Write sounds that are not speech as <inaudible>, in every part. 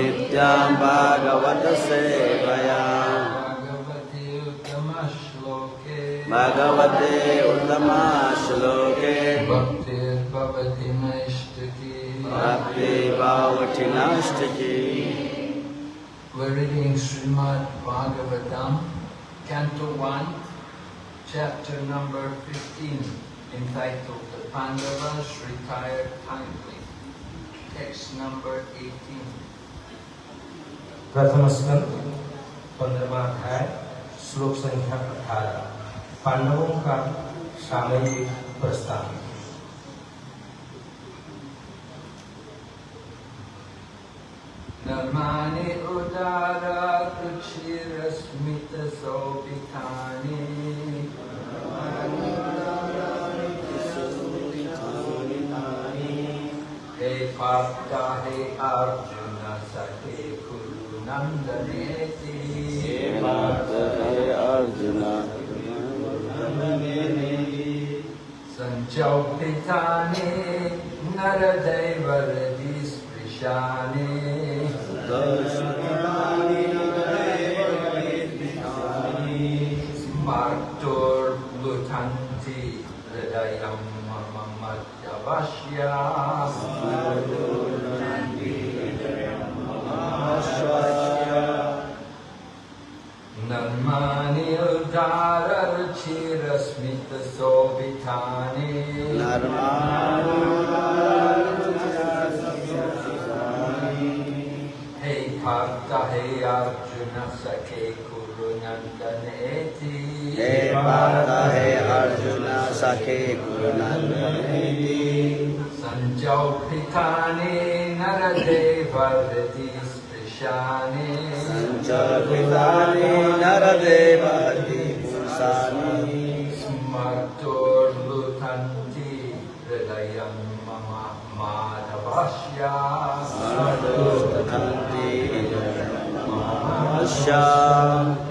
नित्यं भागवत सेवया भगवति उत्तमश्लोके भगवते उत्तमश्लोके भक्तिर्भवति नैष्टिकी भक्तिभावठिनष्टकी We're reading Srimad Bhagavatam, Canto 1, chapter number 15, entitled The Pandavas Retired Kindly. Text number 18. प्रथम स्कंद पंद्रवा अध्याय, श्लोक संख्या अठारह। पांडवों का सामयिक प्रस्ताव। उदारा हे पाप्ता हे सखे कुरु नन्दनेति Arjun सञ्चौपितानि नरदैवरदि स्पृशानि Marturlutanti hridayam mamamadavashya Narmani हे पार्थ हे अर्जुन सखे Sprishani. सञ्चकृतानि नरदेवति पुरुषाणि Smartur Lutanti Hridayam Mama Madhavashya. मधुस्तन्ति ममाशा Brahmani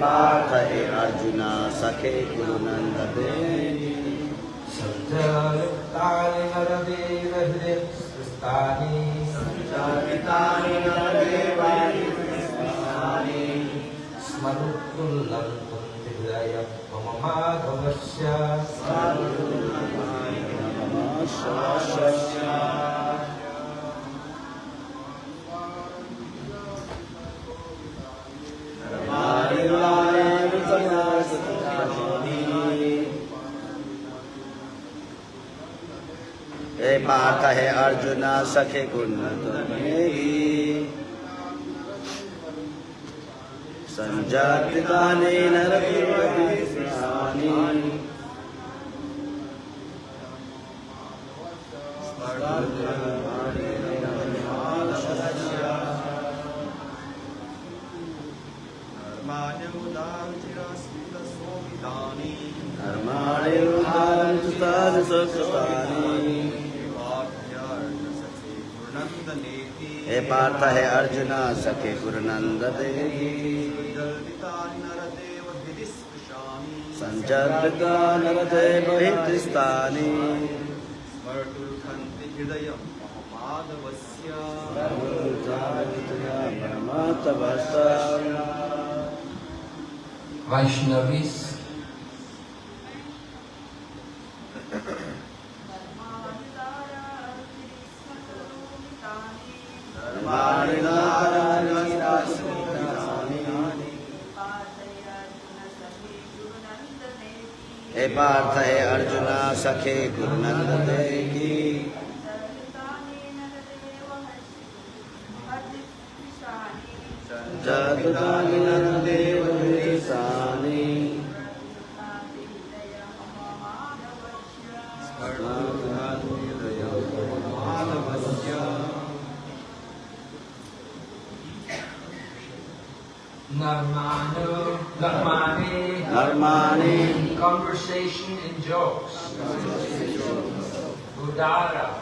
Partha हे अर्जुन सखे गुरुनन्दनेति Sanjaluktaनि Naradev Hridayasthani Smarutullantam Hridayam Mama Madhavasya हे हे अर्जुन सखे नरकिर्वति कर्माणि उदानि सुतानि सुकृतानि हे पार्थ हे अर्जुन सखे नरते बहिस्तानि Vaishnavis, पार्थ हे अर्जुन सखे गुरुनंद बहिस्तानि Narmano, Narmani, कर्माणि conversation and jokes. Udara,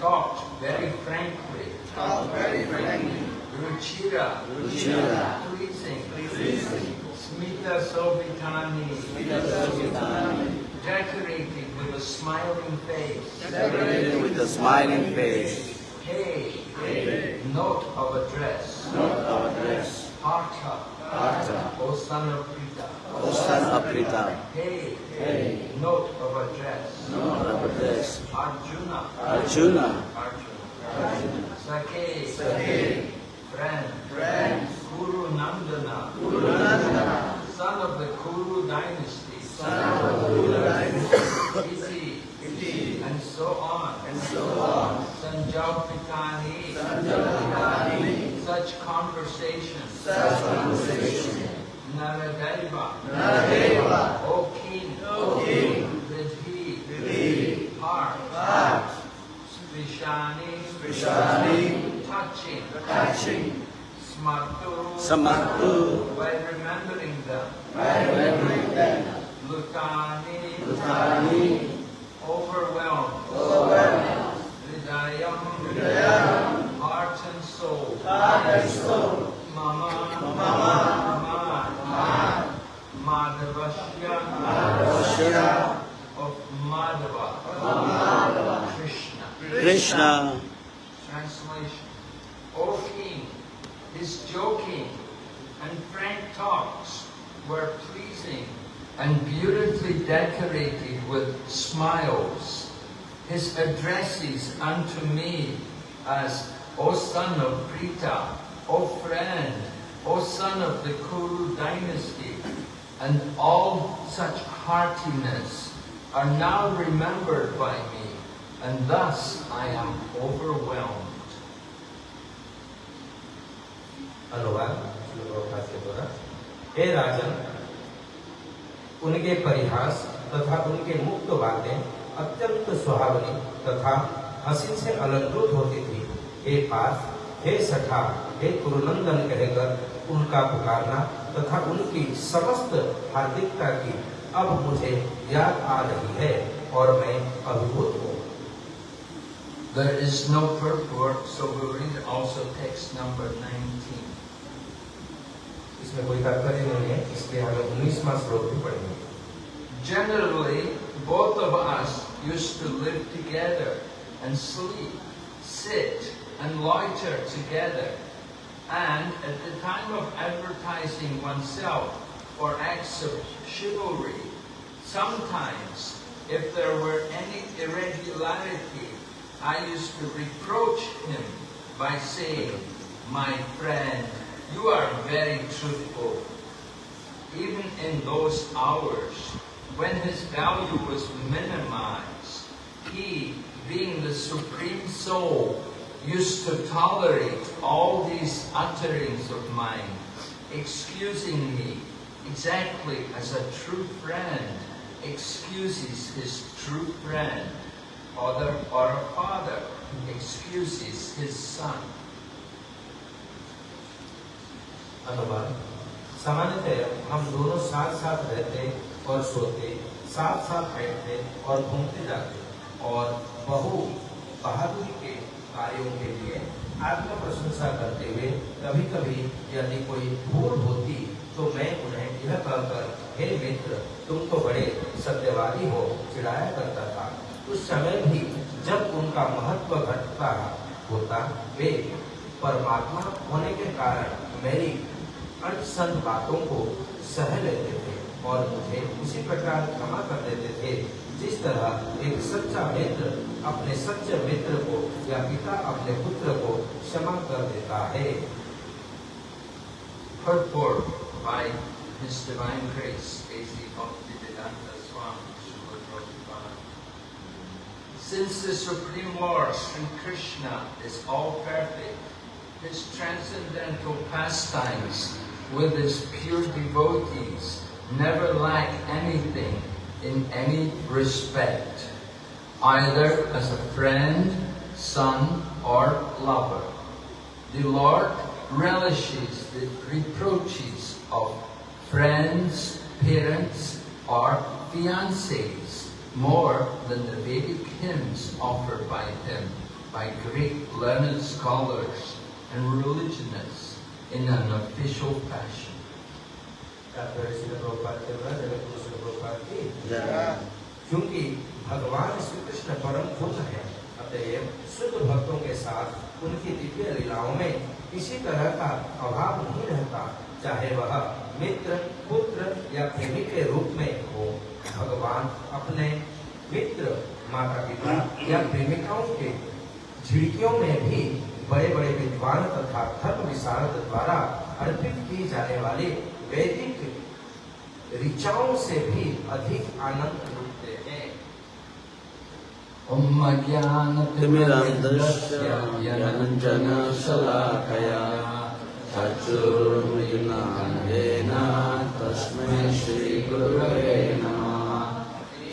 talked very frankly. Talked very frankly. Ruchira, Ruchira. pleasing. Pleasing. Smita Sovitani, decorated with a smiling face. decorated with a smiling face, Hey, note of address. our dress, Partha, Partha, O son of Pita. O son of Prita, Hey, note of address. our dress, Arjuna, Arjuna, Arjuna. Sakhe, friend, friend. Kuru Nandana, Kuru Nandana. son of the Kuru dynasty, son of the Kuru dynasty, Iti, and so on, and so on. Sanjalpitani, Sanjalpitani. Such conversation, such conversation. Nahiba. Nahiba. O King. O King. Vidhi. Vidhi. heart, heart, Svishani. Svishani. Touching. Touching. Smartu. Smartu. Are now remembered by me, and thus I am overwhelmed. हे राजन उनके परिहास तथा उनके मुक्त बातें अत्यंत सुहावनी तथा हँसी से अलंकृत होती थी हे पार्थ हे सखा हे कुरुनंदन कहकर उनका पुकारना तथा उनकी समस्त हार्दिकता की अब मुझे याद आ रही है और मैं अभिभूत हूँ There is no purport, so we'll read also text number 19. इसमें कोई तात्पर्य नहीं है इसलिए हमें उन्नीसवा श्लोक भी पढ़ेंगे Generally, both of us used to live together and sleep, sit, and loiter together. And at the time of advertising oneself for acts of chivalry, sometimes, if there were any irregularity, I used to reproach him by saying, My friend, you are very truthful. Even in those hours when his value was minimized, he, being the Supreme Soul, used to tolerate all these utterings of mine, excusing me exactly as a true friend excuses his true friend, or, or a father excuses his son. अनुमान सामान्यतः हम दोनों साथ साथ रहते और सोते साथ साथ बैठते और घूमते जाते और बहु बहादुरी के कार्यों के लिए आत्म प्रशंसा करते हुए कभी कभी यदि कोई भूल होती तो मैं उन्हें यह कहकर हे मित्र तुम तो बड़े सत्यवादी हो, चिढ़ाया करता था। उस समय भी जब उनका महत्व घटता होता, वे परमात्मा होने के कारण मेरी अनसन बातों को सह लेते थे और मुझे उसी प्रकार क्षमा कर देते थे, जिस तरह एक सच्चा मित्र अपने सच्चे मित्र को या पिता अपने पुत्र को क्षमा कर देता है। Purport by His Divine Grace, A.C. Bhaktivedanta. Since the Supreme Lord, Sri Krishna, is all perfect, His transcendental pastimes with His pure devotees never lack anything in any respect, either as a friend, son, or lover. The Lord relishes the reproaches of friends, parents, or fiancés more than the Vedic hymns offered by him by great learned scholars and religionists in an official fashion. तात्पर्य श्रील प्रभुपाद के द्वारा जगत गुरु श्रील प्रभुपाद की जय क्योंकि भगवान श्री कृष्ण परम खुद है अतएव शुद्ध भक्तों के साथ उनकी दिव्य लीलाओं में किसी तरह का अभाव नहीं रहता, चाहे वह मित्र, पुत्र या प्रेमी के रूप में हो, भगवान अपने मित्र माता पिता या प्रेमिकाओं के झिड़कियों में भी बड़े बड़े विद्वान तथा धर्म विशारद द्वारा अर्पित की जाने वाली वैदिक ऋचाओं से भी अधिक आनंद ज्ञानञ्जनशलाकया चक्षुर्मिलिनान्येन तस्मै श्रीगुरवे नमः।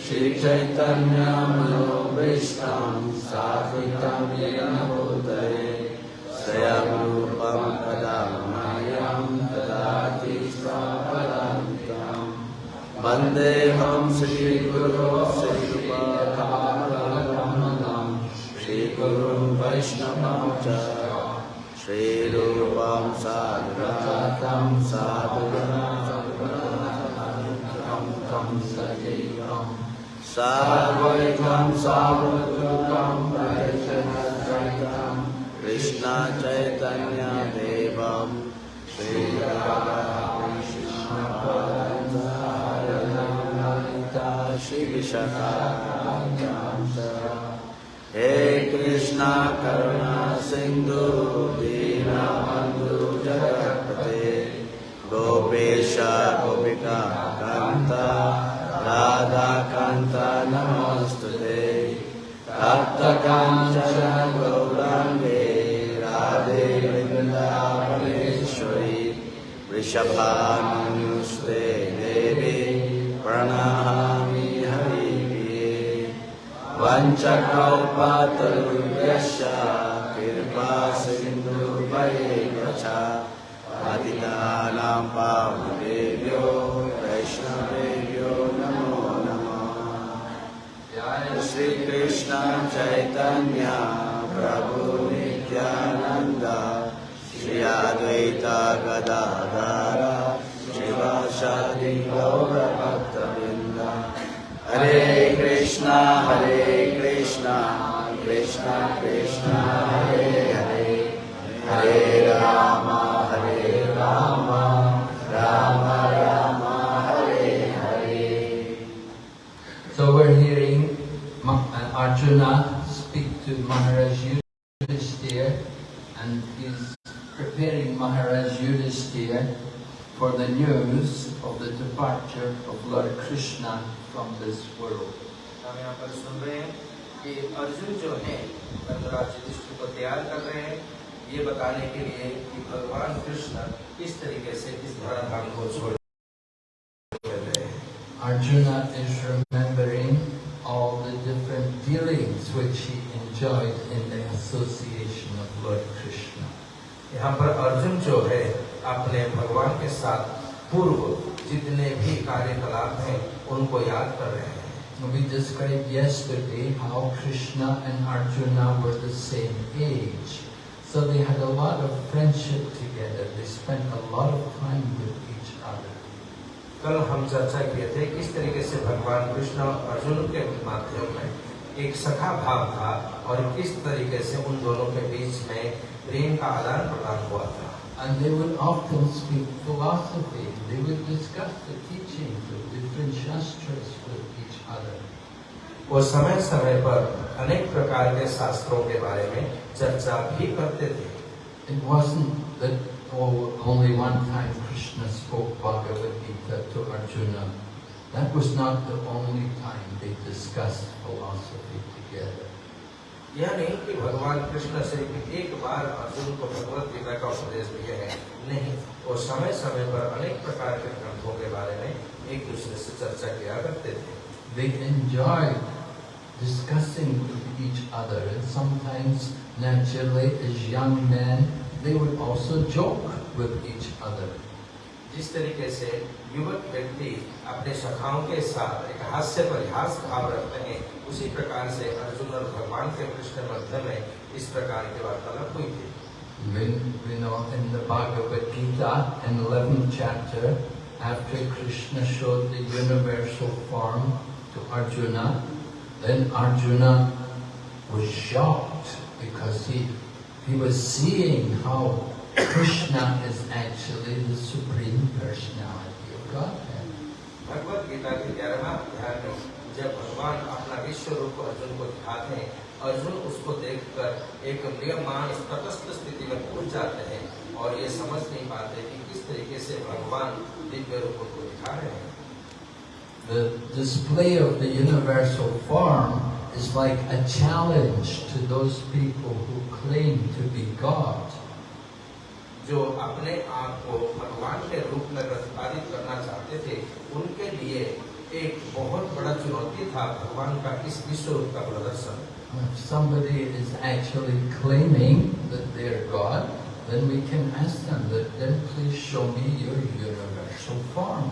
श्रीचैतन्यमनोभीष्टां येन कदा मायां ददाति वन्देऽहं श्रीगुरो वैष्णवं च श्रीरूपं सादृतं साधुरं तं सजैवं सार्वैकं साधुरूपं चैतन्य कृष्णचैतन्यदेवं श्रीर श्रीविशा हे कृष्णा करुणा सिन्धु दीनबन्धु जगत्पते। गोपेश, गोपिका, कान्ता राधाकान्ता नमोऽस्तु ते तप्तकाञ्चन गौराङ्गे, राधे, वृन्दावनेश्वरी वृषभानुस्ते वञ्चकौपातरुभ्यश्च कृपा सिन्धुभयेव च पतितानां पावनेभ्यो वैष्णवेभ्यो नमो नमः। श्री कृष्ण चैतन्य, प्रभु नित्यानंद श्री अद्वैत गदाधर शिवासादि गौर हरे कृष्णा, हरे Krishna Krishna Hare Hare. Hare Rama Hare Rama. Rama Rama Hare Hare. So we're hearing uh, Arjuna speak to Maharaj Yudhisthira and he's preparing Maharaj Yudhisthira for the news of the departure of Lord Krishna from this world. कि अर्जुन जो है धर्मराज युधिष्ठिर को तैयार कर रहे हैं ये बताने के लिए कि भगवान कृष्ण किस तरीके से इस धराधाम को छोड़ Arjuna is remembering all the different dealings which he enjoyed in the association of Lord Krishna. यहाँ पर अर्जुन जो है अपने भगवान के साथ पूर्व जितने भी कार्यकलाप हैं उनको याद कर रहे हैं We described yesterday how Krishna and Arjuna were the same age. So they had a lot of friendship together. They spent a lot of time with each other. कल हम चर्चा किए थे किस तरीके से भगवान कृष्ण और अर्जुन के माध्यम में एक सखा भाव था और किस तरीके से उन दोनों के बीच में प्रेम का आदान प्रदान हुआ था And they would often speak philosophy. They would discuss the teachings of different shastras with each other. वो समय समय पर अनेक प्रकार के शास्त्रों के बारे में चर्चा भी करते थे It wasn't that oh, only one time Krishna spoke Bhagavad Gita to Arjuna. That was not the only time they discussed philosophy together. यह नहीं कि भगवान कृष्ण सिर्फ़ एक बार अर्जुन को भगवत गीता का उपदेश दिया है नहीं वो समय समय पर अनेक प्रकार के ग्रंथों के बारे में एक दूसरे से चर्चा किया करते थे They enjoyed discussing with each other and sometimes naturally as young men they would also joke with each other. जिस तरीके से युवक व्यक्ति अपने सखाओं के साथ एक हास्य परिहास भाव रखते हैं उसी प्रकार से अर्जुन और भगवान के कृष्ण मध्य में इस प्रकार की वार्तालाप हुई थी We, we know in the Bhagavad Gita, in 11th chapter, after Krishna showed the universal form to Arjuna, then Arjuna was shocked because he, he was seeing how Krishna is actually the Supreme Personality of Godhead. Bhagavad Gita के ग्यारहवा अध्याय में जब भगवान अपना विश्व रूप अर्जुन को दिखाते हैं अर्जुन उसको देखकर एक म्रियमान तटस्थ स्थिति में पहुँच जाते हैं और ये समझ नहीं पाते कि किस तरीके से भगवान दिव्य रूप को दिखा रहे हैं The display of the universal form is like a challenge to those people who claim to be God. जो अपने आप को भगवान के रूप में प्रतिपादित करना चाहते थे उनके लिए एक बहुत बड़ा चुनौती था भगवान का इस विश्व रूप का प्रदर्शन If somebody is actually claiming that they're God, then we can ask them that, then please show me your universal form.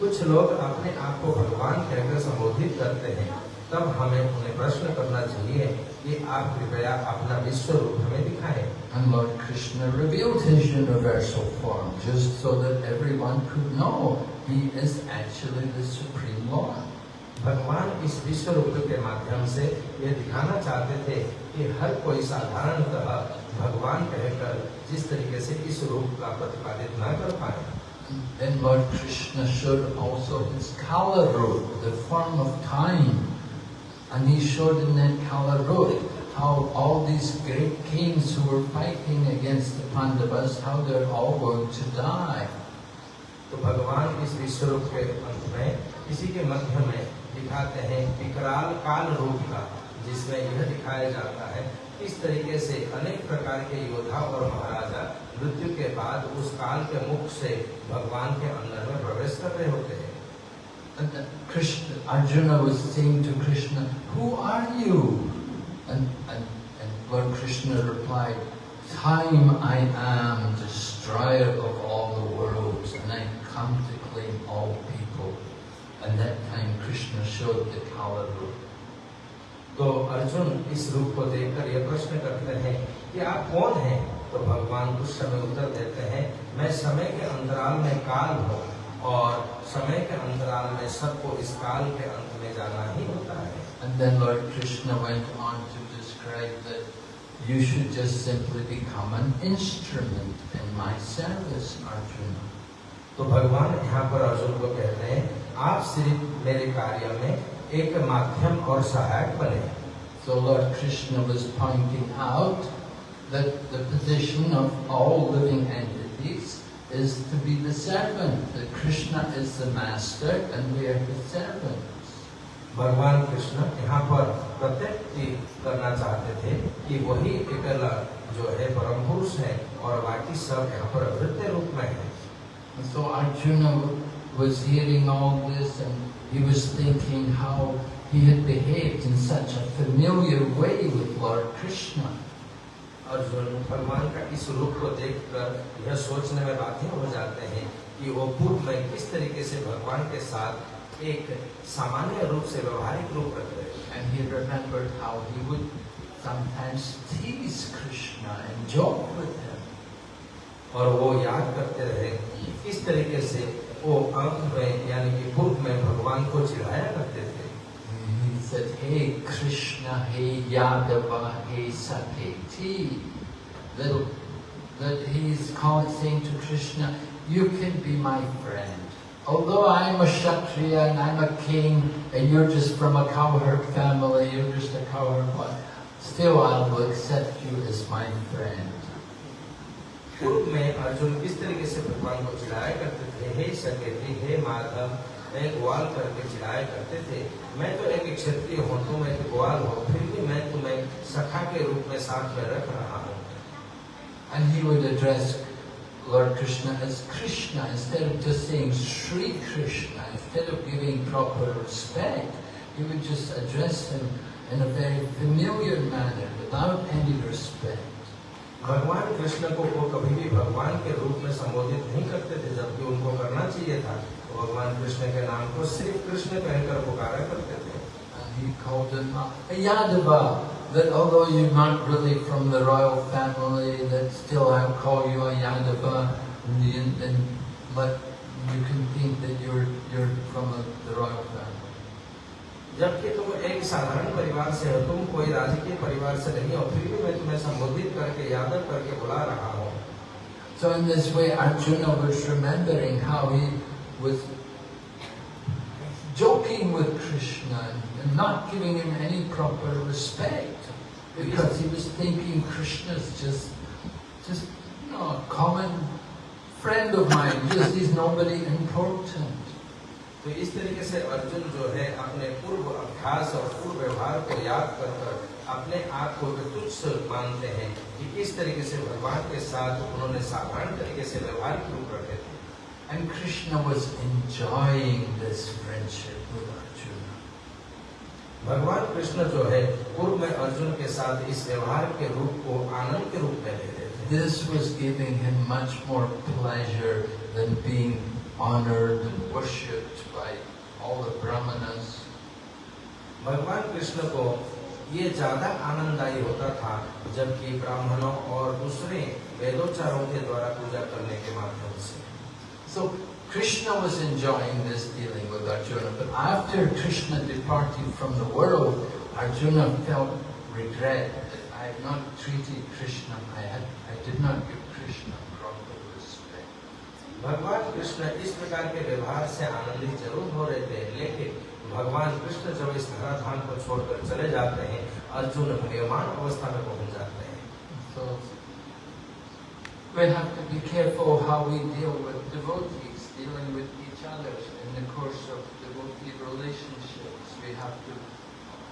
कुछ लोग अपने आप को भगवान कहकर संबोधित करते हैं। तब हमें उन्हें प्रश्न करना चाहिए कि आप कृपया अपना विश्व रूप हमें दिखाएँ। And Lord Krishna revealed his universal form just so that everyone could know he is actually the Supreme Lord. भगवान इस विश्व रूप के माध्यम से ये दिखाना चाहते थे कि हर कोई साधारणतः भगवान कहकर जिस तरीके से इस रूप का प्रतिपादित न कर पाए। Then Lord Krishna showed also his Kala root, the form of time. And he showed in that Kala root how all these great kings who were fighting against the Pandavas, how they're all going to die. तो भगवान इस विश्व रूप के अंत में इसी के मध्य में दिखाते हैं विकराल काल रूप का जिसमें यह दिखाया जाता है किस तरीके से अनेक प्रकार के योद्धा और महाराजा मृत्यु के बाद उस काल के मुख से भगवान के अंदर में प्रवेश कर रहे होते हैं uh, Krishna, Arjuna was saying to Krishna, Who are you? And, and, and Lord Krishna replied, Time I am, destroyer of all the worlds, and I come to claim all people. And that time Krishna showed the Kala root. तो अर्जुन इस रूप को देखकर यह प्रश्न करते हैं कि आप कौन हैं तो भगवान कुछ समय उत्तर देते हैं मैं समय के अंतराल में काल हूँ और समय के अंतराल में सबको इस काल के अंत में जाना ही होता है And then Lord Krishna went on to describe that you should just simply become an instrument in my service, Arjuna. तो भगवान यहाँ पर अर्जुन को कहते हैं आप सिर्फ़ मेरे कार्य में एक माध्यम और सहायक बने So Lord Krishna was pointing out that the position of all living entities is to be the servant, that Krishna is the master and we are the servants. भगवान कृष्ण यहाँ पर प्रत्येक करना चाहते थे कि वही अकेला जो है परम पुरुष है और बाकी सब यहाँ पर अवृत्य रूप में है so Arjuna was hearing all this and he was thinking how he had behaved in such a familiar way with Lord Krishna. Arjun भगवान का इस रूप को देखकर यह सोचने में बाध्य हो जाते हैं कि वो पूर्व में किस तरीके से भगवान के साथ एक सामान्य रूप से व्यवहारिक रूप रख रहे And he remembered how he would sometimes tease Krishna and joke with him. और वो याद करते रहे कि किस तरीके से वो अंत में यानी कि पूर्व में भगवान को चिढ़ाया करते थे He said, Hey Krishna, hey Yadava, hey Saketi. That, that he's calling, saying to Krishna, you can be my friend. Although I'm a Kshatriya and I'm a king and you're just from a cowherd family, you're just a cowherd boy, still I will accept you as my friend. पूर्व में अर्जुन किस तरीके से भगवान को चिढ़ाया करते थे हे सकेती हे माधव मैं ग्वाल करके चिढ़ाया करते थे मैं तो एक क्षत्रिय हूँ तुम एक ग्वाल हो फिर भी मैं तुम्हें सखा के रूप में साथ में रख रहा हूँ And he would address Lord Krishna as Krishna instead of just saying Sri Krishna, instead of giving proper respect, he would just address him in a very familiar manner without any respect. भगवान कृष्ण को वो कभी भी भगवान के रूप में संबोधित नहीं करते थे जबकि उनको करना चाहिए था तो भगवान कृष्ण के नाम को सिर्फ कृष्ण कहकर पुकारा करते थे And he called him uh, Yadava, that although you're not really from the royal family, that still I'll call you a Yadava, and, the- and, but you can think that you're, you're from the, the royal family. जबकि तुम एक साधारण परिवार से हो तुम कोई राजकीय परिवार से नहीं हो फिर भी मैं तुम्हें संबोधित करके यादव करके बुला रहा हूँ So in this way, Arjuna was remembering how he was joking with Krishna and not giving him any proper respect because he was thinking Krishna's just, just you know, a common friend of mine. Just he's nobody important. तो इस तरीके से अर्जुन जो है अपने पूर्व अभ्यास और पूर्व व्यवहार को याद कर कर अपने आप को तुच्छ मानते हैं कि किस तरीके से भगवान के साथ उन्होंने साधारण तरीके से व्यवहारिक रूप रखे थे And Krishna was enjoying this friendship with Arjuna. भगवान कृष्ण जो है पूर्व में अर्जुन के साथ इस व्यवहार के रूप को आनंद के रूप में ले रहे थे This was giving him much more pleasure than being honored and worshipped by all the brahmanas. भगवान कृष्ण को ये ज्यादा आनंददायी होता था जबकि ब्राह्मणों और दूसरे वेदोच्चारों के द्वारा पूजा करने के माध्यम से So Krishna was enjoying this dealing with Arjuna, but after Krishna departed from the world, Arjuna felt regret that I had not treated Krishna, I, had, I did not give Krishna proper respect. भगवान कृष्ण इस प्रकार के व्यवहार से आनंदित ज़रूर हो रहे थे लेकिन भगवान कृष्ण जब इस धराधाम को छोड़कर चले जाते हैं अर्जुन निर्माण अवस्था में पहुँच जाते हैं So we have to be careful how we deal with devotees, dealing with each other in the course of devotee relationships. We have to,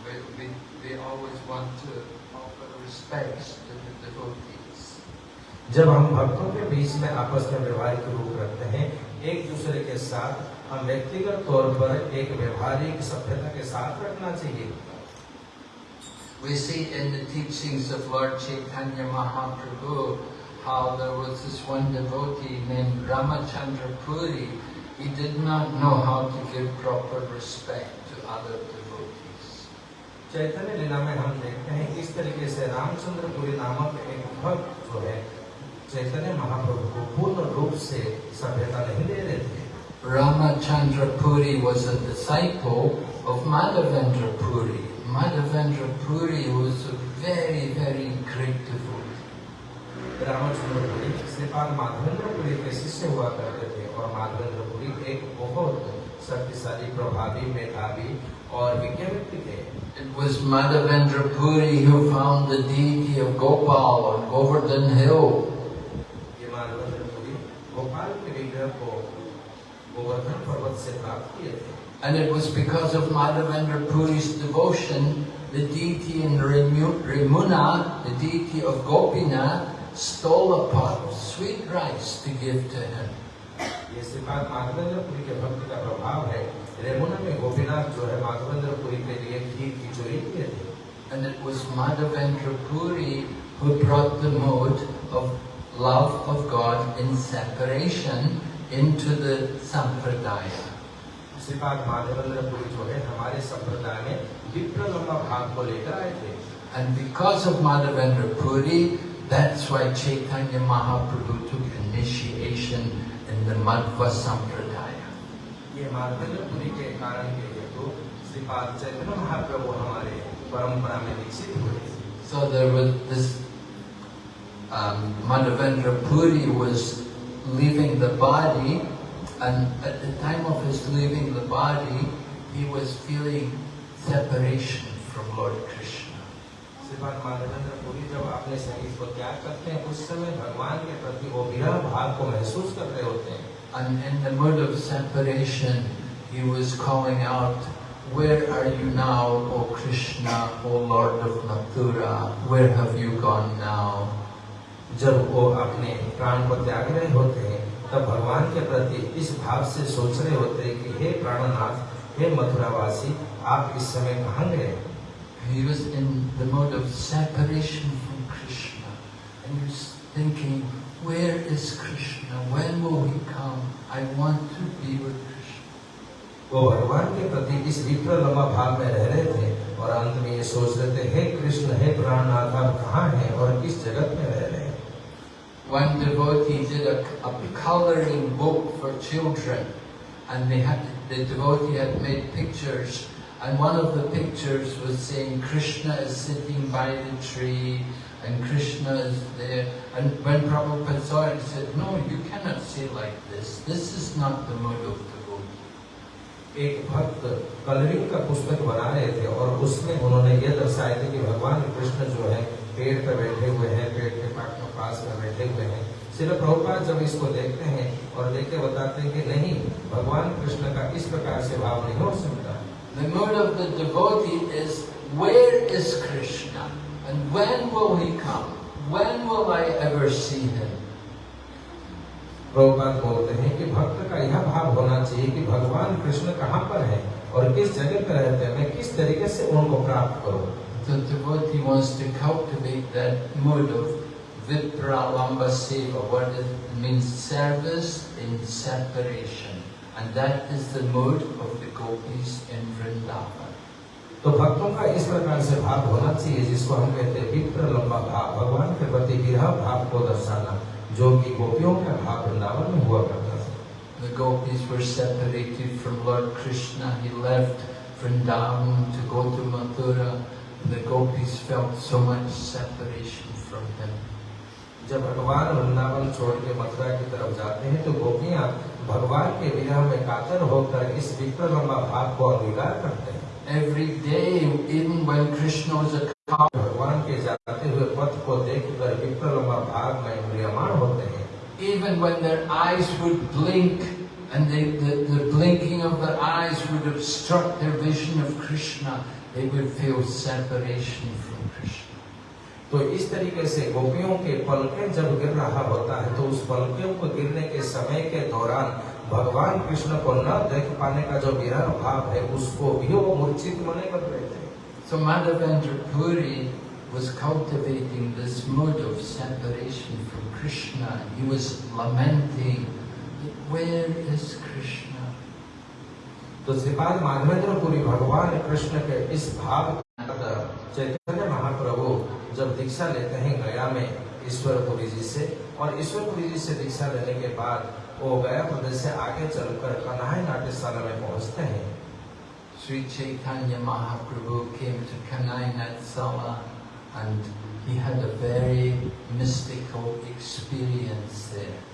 we, we, we always want to offer respects to the devotees. जब हम भक्तों के बीच में आपस में व्यवहारिक रूप रखते हैं एक दूसरे के साथ हम व्यक्तिगत तौर पर एक व्यवहारिक सभ्यता के साथ रखना चाहिए We see in the teachings of Lord Chaitanya Mahaprabhu how there was this one devotee named Ramachandra Puri. He did not know how to give proper respect to other devotees. चैतन्य लीला में हम देखते हैं किस तरीके से रामचंद्र पुरी नामक एक भक्त जो है चैतन्य महाप्रभु को पूर्ण रूप से सभ्यता नहीं दे रहे थे Ramachandra Puri was a disciple of Madhavendra Puri. Madhavendra Puri was a very, very great devotee. Ramchandra Puri Shripad Madhavendra Puri के शिष्य हुआ करते थे और माधवेंद्र पुरी एक बहुत शक्तिशाली प्रभावी मेधावी और विज्ञ व्यक्ति थे It was Madhavendra Puri who found the deity of Gopal on Govardhan Hill. ये माधवेंद्र पुरी गोपाल के विग्रह को गोवर्धन पर्वत से प्राप्त किए थे And it was because of Madhavendra Puri's devotion the deity in Remu- Remuna, the deity of Gopinath, stole a pot of sweet rice to give to him. ये श्रीपाद माधवेंद्रपुरी के भक्ति का प्रभाव है रेमुना में गोपीनाथ जो है माधवेंद्रपुरी के लिए खीर की चोरी किए थे And it was Madhavendra Puri who brought the mode of love of God in separation into the Sampradaya. Shripad Madhavendrapuri जो है हमारे संप्रदाय में विप्र लंबा भाग को लेकर आए थे And because of Madhavendra Puri, that's why Chaitanya Mahaprabhu took initiation in the Madhva Sampradaya. ये माधवेंद्रपुरी के कारण के हेतु श्रीपाद चैतन्य महाप्रभु हमारे परंपरा में दीक्षित हुए So there was this um, Madhavendra Puri was leaving the body, and at the time of his leaving the body, he was feeling separation from Lord Krishna. Shripad Madhavendrapuri जब अपने शरीर को त्याग करते हैं उस समय भगवान के प्रति वो विरह भाव को महसूस कर रहे होते हैं And in the mood of separation, he was calling out, Where are you now, O Krishna, O Lord of Mathura? Where have you gone now? जब वो अपने प्राण को त्याग रहे होते हैं तब भगवान के प्रति इस भाव से सोच रहे होते हैं कि हे प्राणनाथ हे मथुरावासी आप इस समय कहाँ गए He was in the mode of separation from Krishna. And he was thinking, where is Krishna? When will he come? I want to be with Krishna. वो भगवान के प्रति इस विप्र लंबा भाव में रह रहे थे और अंत में ये सोच रहे थे हे कृष्ण हे प्राणनाथ आप कहाँ हैं और किस जगत में रह रहे हैं One devotee did a, a coloring book for children, and they had the devotee had made pictures, and one of the pictures was saying Krishna is sitting by the tree, and Krishna is there. And when Prabhupada saw it, he said, "No, you cannot say like this. This is not the mode of devotee." एक भक्त colouring का पुस्तक बना रहे थे और उसमें उन्होंने ये दर्शाए थे कि भगवान कृष्ण जो है पेड़ पर बैठे हुए हैं पेड़ के पास में पास में बैठे हुए हैं सिर्फ़ प्रभुपाद जब इसको देखते हैं और देख के बताते हैं कि नहीं भगवान कृष्ण का इस प्रकार से भाव नहीं हो सकता The mode of the devotee is, where is Krishna? And when will he come? When will I ever see him? Prabhupada बोलते हैं कि भक्त का यह भाव होना चाहिए कि भगवान कृष्ण कहाँ पर है और किस जगह पर रहते हैं मैं किस तरीके से उनको प्राप्त करूँ The devotee wants to cultivate that mode of vipralamba seva, what it means service in separation. And that is the mode of the gopis in Vrindavan. तो भक्तों का इस प्रकार से भाव होना चाहिए जिसको हम कहते हैं विप्र लंबा भाव भगवान के प्रति विरह भाव को दर्शाना जो कि गोपियों का भाव वृंदावन में हुआ करता था The gopis were separated from Lord Krishna. He left Vrindavan to go to Mathura. The gopis felt so much separation from him. जब भगवान वृंदावन छोड़ के मथुरा की तरफ़ जाते हैं तो गोपियाँ भगवान के विरह में कातर होकर इस लंबा भाव को अंगीकार करते हैं Every day, even when Krishna was a cow, भगवान के जाते हुए पथ को देखकर लंबा भाव में म्रियमाण होते हैं even when their eyes would blink and they, the, the blinking of their eyes would obstruct their vision of Krishna, they would feel separation from Krishna. तो इस तरीके से गोपियों के पलके जब गिर रहा होता है तो उस पलकों को गिरने के समय के दौरान भगवान कृष्ण को न देख पाने का जो विरह भाव है उसको भी वो मूर्छित मने कर रहे थे So Madhavendra Puri was cultivating this mode of separation from Krishna. He was lamenting, where is Krishna? तो श्रीपाद माधवेंद्र पुरी भगवान कृष्ण के इस भाव चैतन्य महाप्रभु जब दीक्षा लेते हैं गया में ईश्वरपुरी जी से, और ईश्वरपुरी जी से दीक्षा लेने के बाद वो गया प्रदेश से आगे चलकर कन्हाई नाट्यशाला में पहुँचते हैं Sri Chaitanya Mahaprabhu came to Kanai Natsala and he had a very mystical experience there.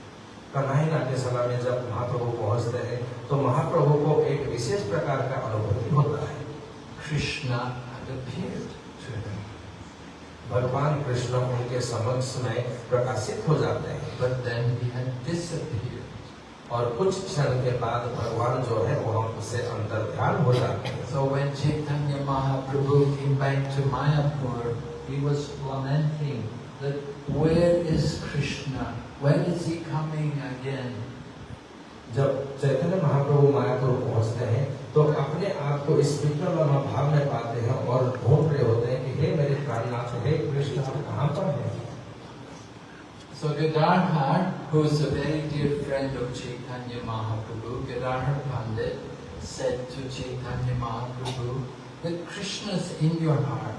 Kanhai नाट्यशाला में जब महाप्रभु पहुँचते हैं तो महाप्रभु को एक विशेष प्रकार का अनुभूति होता है। कृष्णा भगवान कृष्ण उनके समक्ष में प्रकाशित हो जाते हैं। बट देन और कुछ क्षण के बाद भगवान जो है वह उसे अंतर ध्यान हो जाते हैं। So when Where? When is he coming again? जब चैतन्य महाप्रभु मायापुर पहुँचते हैं तो अपने आप को इस विक्रम भाव में पाते हैं और ढूंढ रहे होते हैं कि हे मेरे प्राणनाथ हे कृष्ण आप कहाँ पर हैं So Gadadhar, who is a very dear friend of Chaitanya Mahaprabhu, Gadadhar Pandit, said to Chaitanya Mahaprabhu that Krishna's in your heart.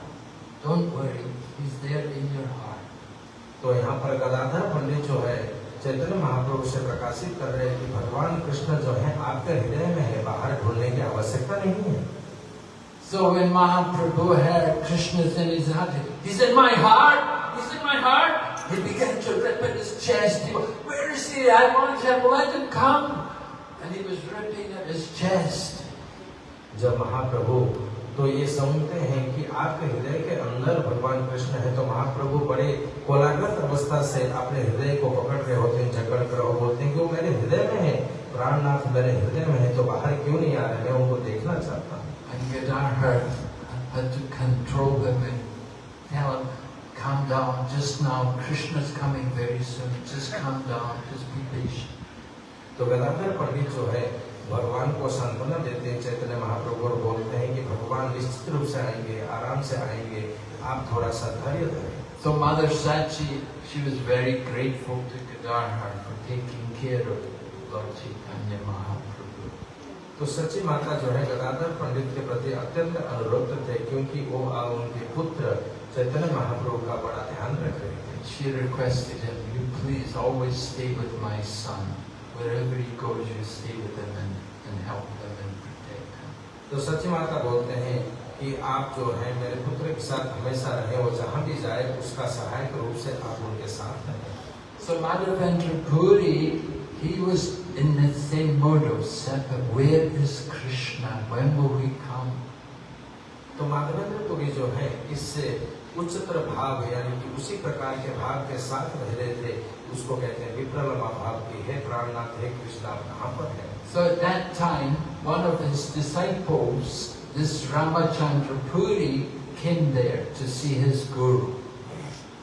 Don't worry, he's there in your heart. तो यहाँ पर गदाधर पंडित जो है चैतन्य महाप्रभु से प्रकाशित कर रहे हैं कि भगवान कृष्ण जो है आपके हृदय में है बाहर ढूँढने की आवश्यकता नहीं है So when Mahaprabhu heard Krishna's in his heart, he's in my heart, he's in my heart. He began to rip at his chest. He went, Where is he? I want him, let him come. And he was ripping at his chest. जब महाप्रभु तो ये समझते हैं कि आपके हृदय के अंदर भगवान कृष्ण है तो महाप्रभु बड़े कोलाग्रत अवस्था से अपने हृदय को पकड़ रहे होते हैं जकड़ कर और बोलते हैं कि वो मेरे हृदय में है। प्राणनाथ मेरे हृदय में है तो बाहर क्यों नहीं आ रहे मैं उनको देखना चाहता हूँ। Calm down, just now, Krishna's coming very soon, just calm down, just be patient. तो गदाधर पंडित जो है भगवान को सांत्वना देते हैं चैतन्य महाप्रभु और बोलते हैं कि भगवान निश्चित रूप से आएँगे आराम से आएँगे। आप थोड़ा सा धैर्य धरें। तो mother said she was very grateful to God heart for taking care of lord Chaitanya Mahaprabhu तो सच्ची माता जो है गदाधर पंडित के प्रति अत्यंत अनुरक्त थे क्योंकि वो अब उनके पुत्र चैतन्य महाप्रभु का बड़ा ध्यान रख रहे थे। She requested him you please always stay with my son Wherever he goes, you stay with him and, and help him and protect him. तो सच्ची माता बोलते हैं कि आप जो है मेरे पुत्र के साथ हमेशा रहे वो जहाँ भी जाए उसका सहायक रूप से आप उनके साथ रहें So Madhavendra Puri, he was in the same mode of sepa. Where is Krishna? When will he come? तो माधवेंद्र पुरी जो है इससे उच्चतर भाव यानी कि उसी प्रकार के भाव के साथ रह रहे थे उसको कहते हैं विप्रलमा भाव की हे प्राणनाथ हे कृष्ण कहाँ पर है So at that time, one of his disciples, this Ramachandra Puri, came there to see his guru.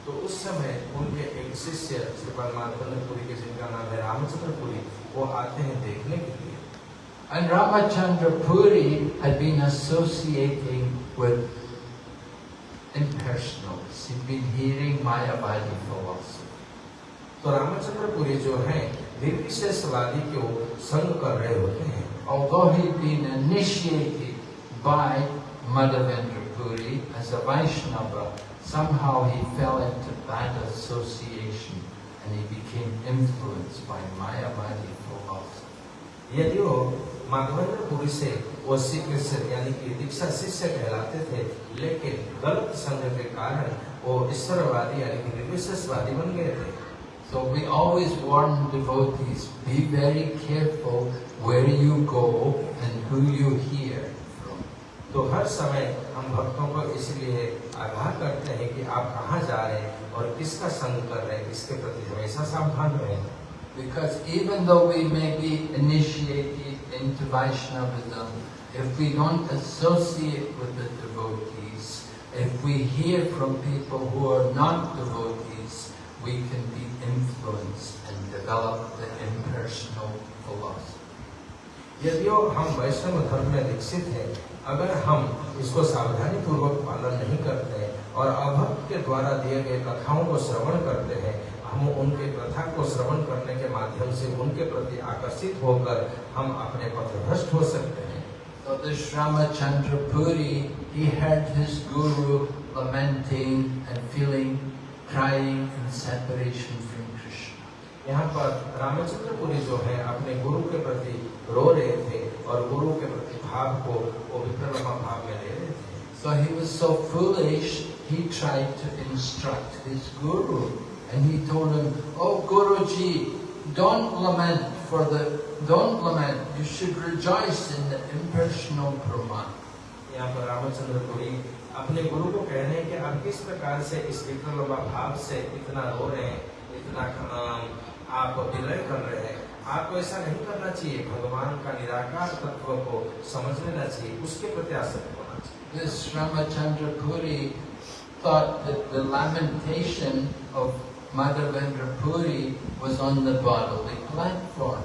तो उस समय उनके एक शिष्य श्रीपाल माधवेंद्र पुरी के जिनका नाम है रामचंद्र पुरी वो आते हैं देखने के लिए And Ramachandra Puri had been associating with impersonals. He'd been hearing Mayavadi philosophy. तो रामचंद्र पुरी जो है निर्विशेषवादी को संग कर रहे होते हैं Although he'd been initiated by Madhavendra as a Vaishnava, somehow he fell into bad association and he became influenced by Mayavadi philosophy. यदि वो माधवेंद्र पुरी से वो श्री कृष्ण यानी कि दीक्षा शिष्य कहलाते थे लेकिन गलत संग के कारण वो ईश्वरवादी यानी कि निर्विशेषवादी बन गए थे So we always warn devotees, be very careful where you go and who you hear from. तो हर समय हम भक्तों को इसलिए आगाह करते हैं कि आप कहाँ जा रहे हैं और किसका संग कर रहे हैं इसके प्रति हमेशा सावधान रहें Because even though we may be initiated into Vaishnavism, if we don't associate with the devotees, if we hear from people who are not devotees, we can be influenced and develop the impersonal philosophy. यदि हम वैष्णव धर्म में दीक्षित हैं अगर हम इसको सावधानी पूर्वक पालन नहीं करते हैं और अभक्त के द्वारा दिए गए कथाओं को श्रवण करते हैं हम उनके कथा को श्रवण करने के माध्यम से उनके प्रति आकर्षित होकर हम अपने पथभ्रष्ट हो सकते हैं So this Ramachandra Puri, he heard his guru lamenting and feeling, crying in separation from Krishna. यहाँ पर रामचंद्र पुरी जो है अपने गुरु के प्रति रो रहे थे और गुरु के प्रति भाव को वो विक्रमा भाव में ले रहे थे So he was so foolish, he tried to instruct his guru. And he told him, Oh Guruji, don't lament for the, don't lament, you should rejoice in the impersonal Brahman. यहाँ पर रामचंद्र पुरी अपने गुरु को कह रहे हैं कि आप किस प्रकार से इस विक्रमा भाव से इतना रो रहे हैं इतना आप विलय कर रहे हैं आपको ऐसा नहीं करना चाहिए भगवान का निराकार तत्व को समझ लेना चाहिए उसके प्रति आसक्त होना चाहिए This Ramachandra Puri thought that the lamentation of Madhavendra Puri was on the bodily platform.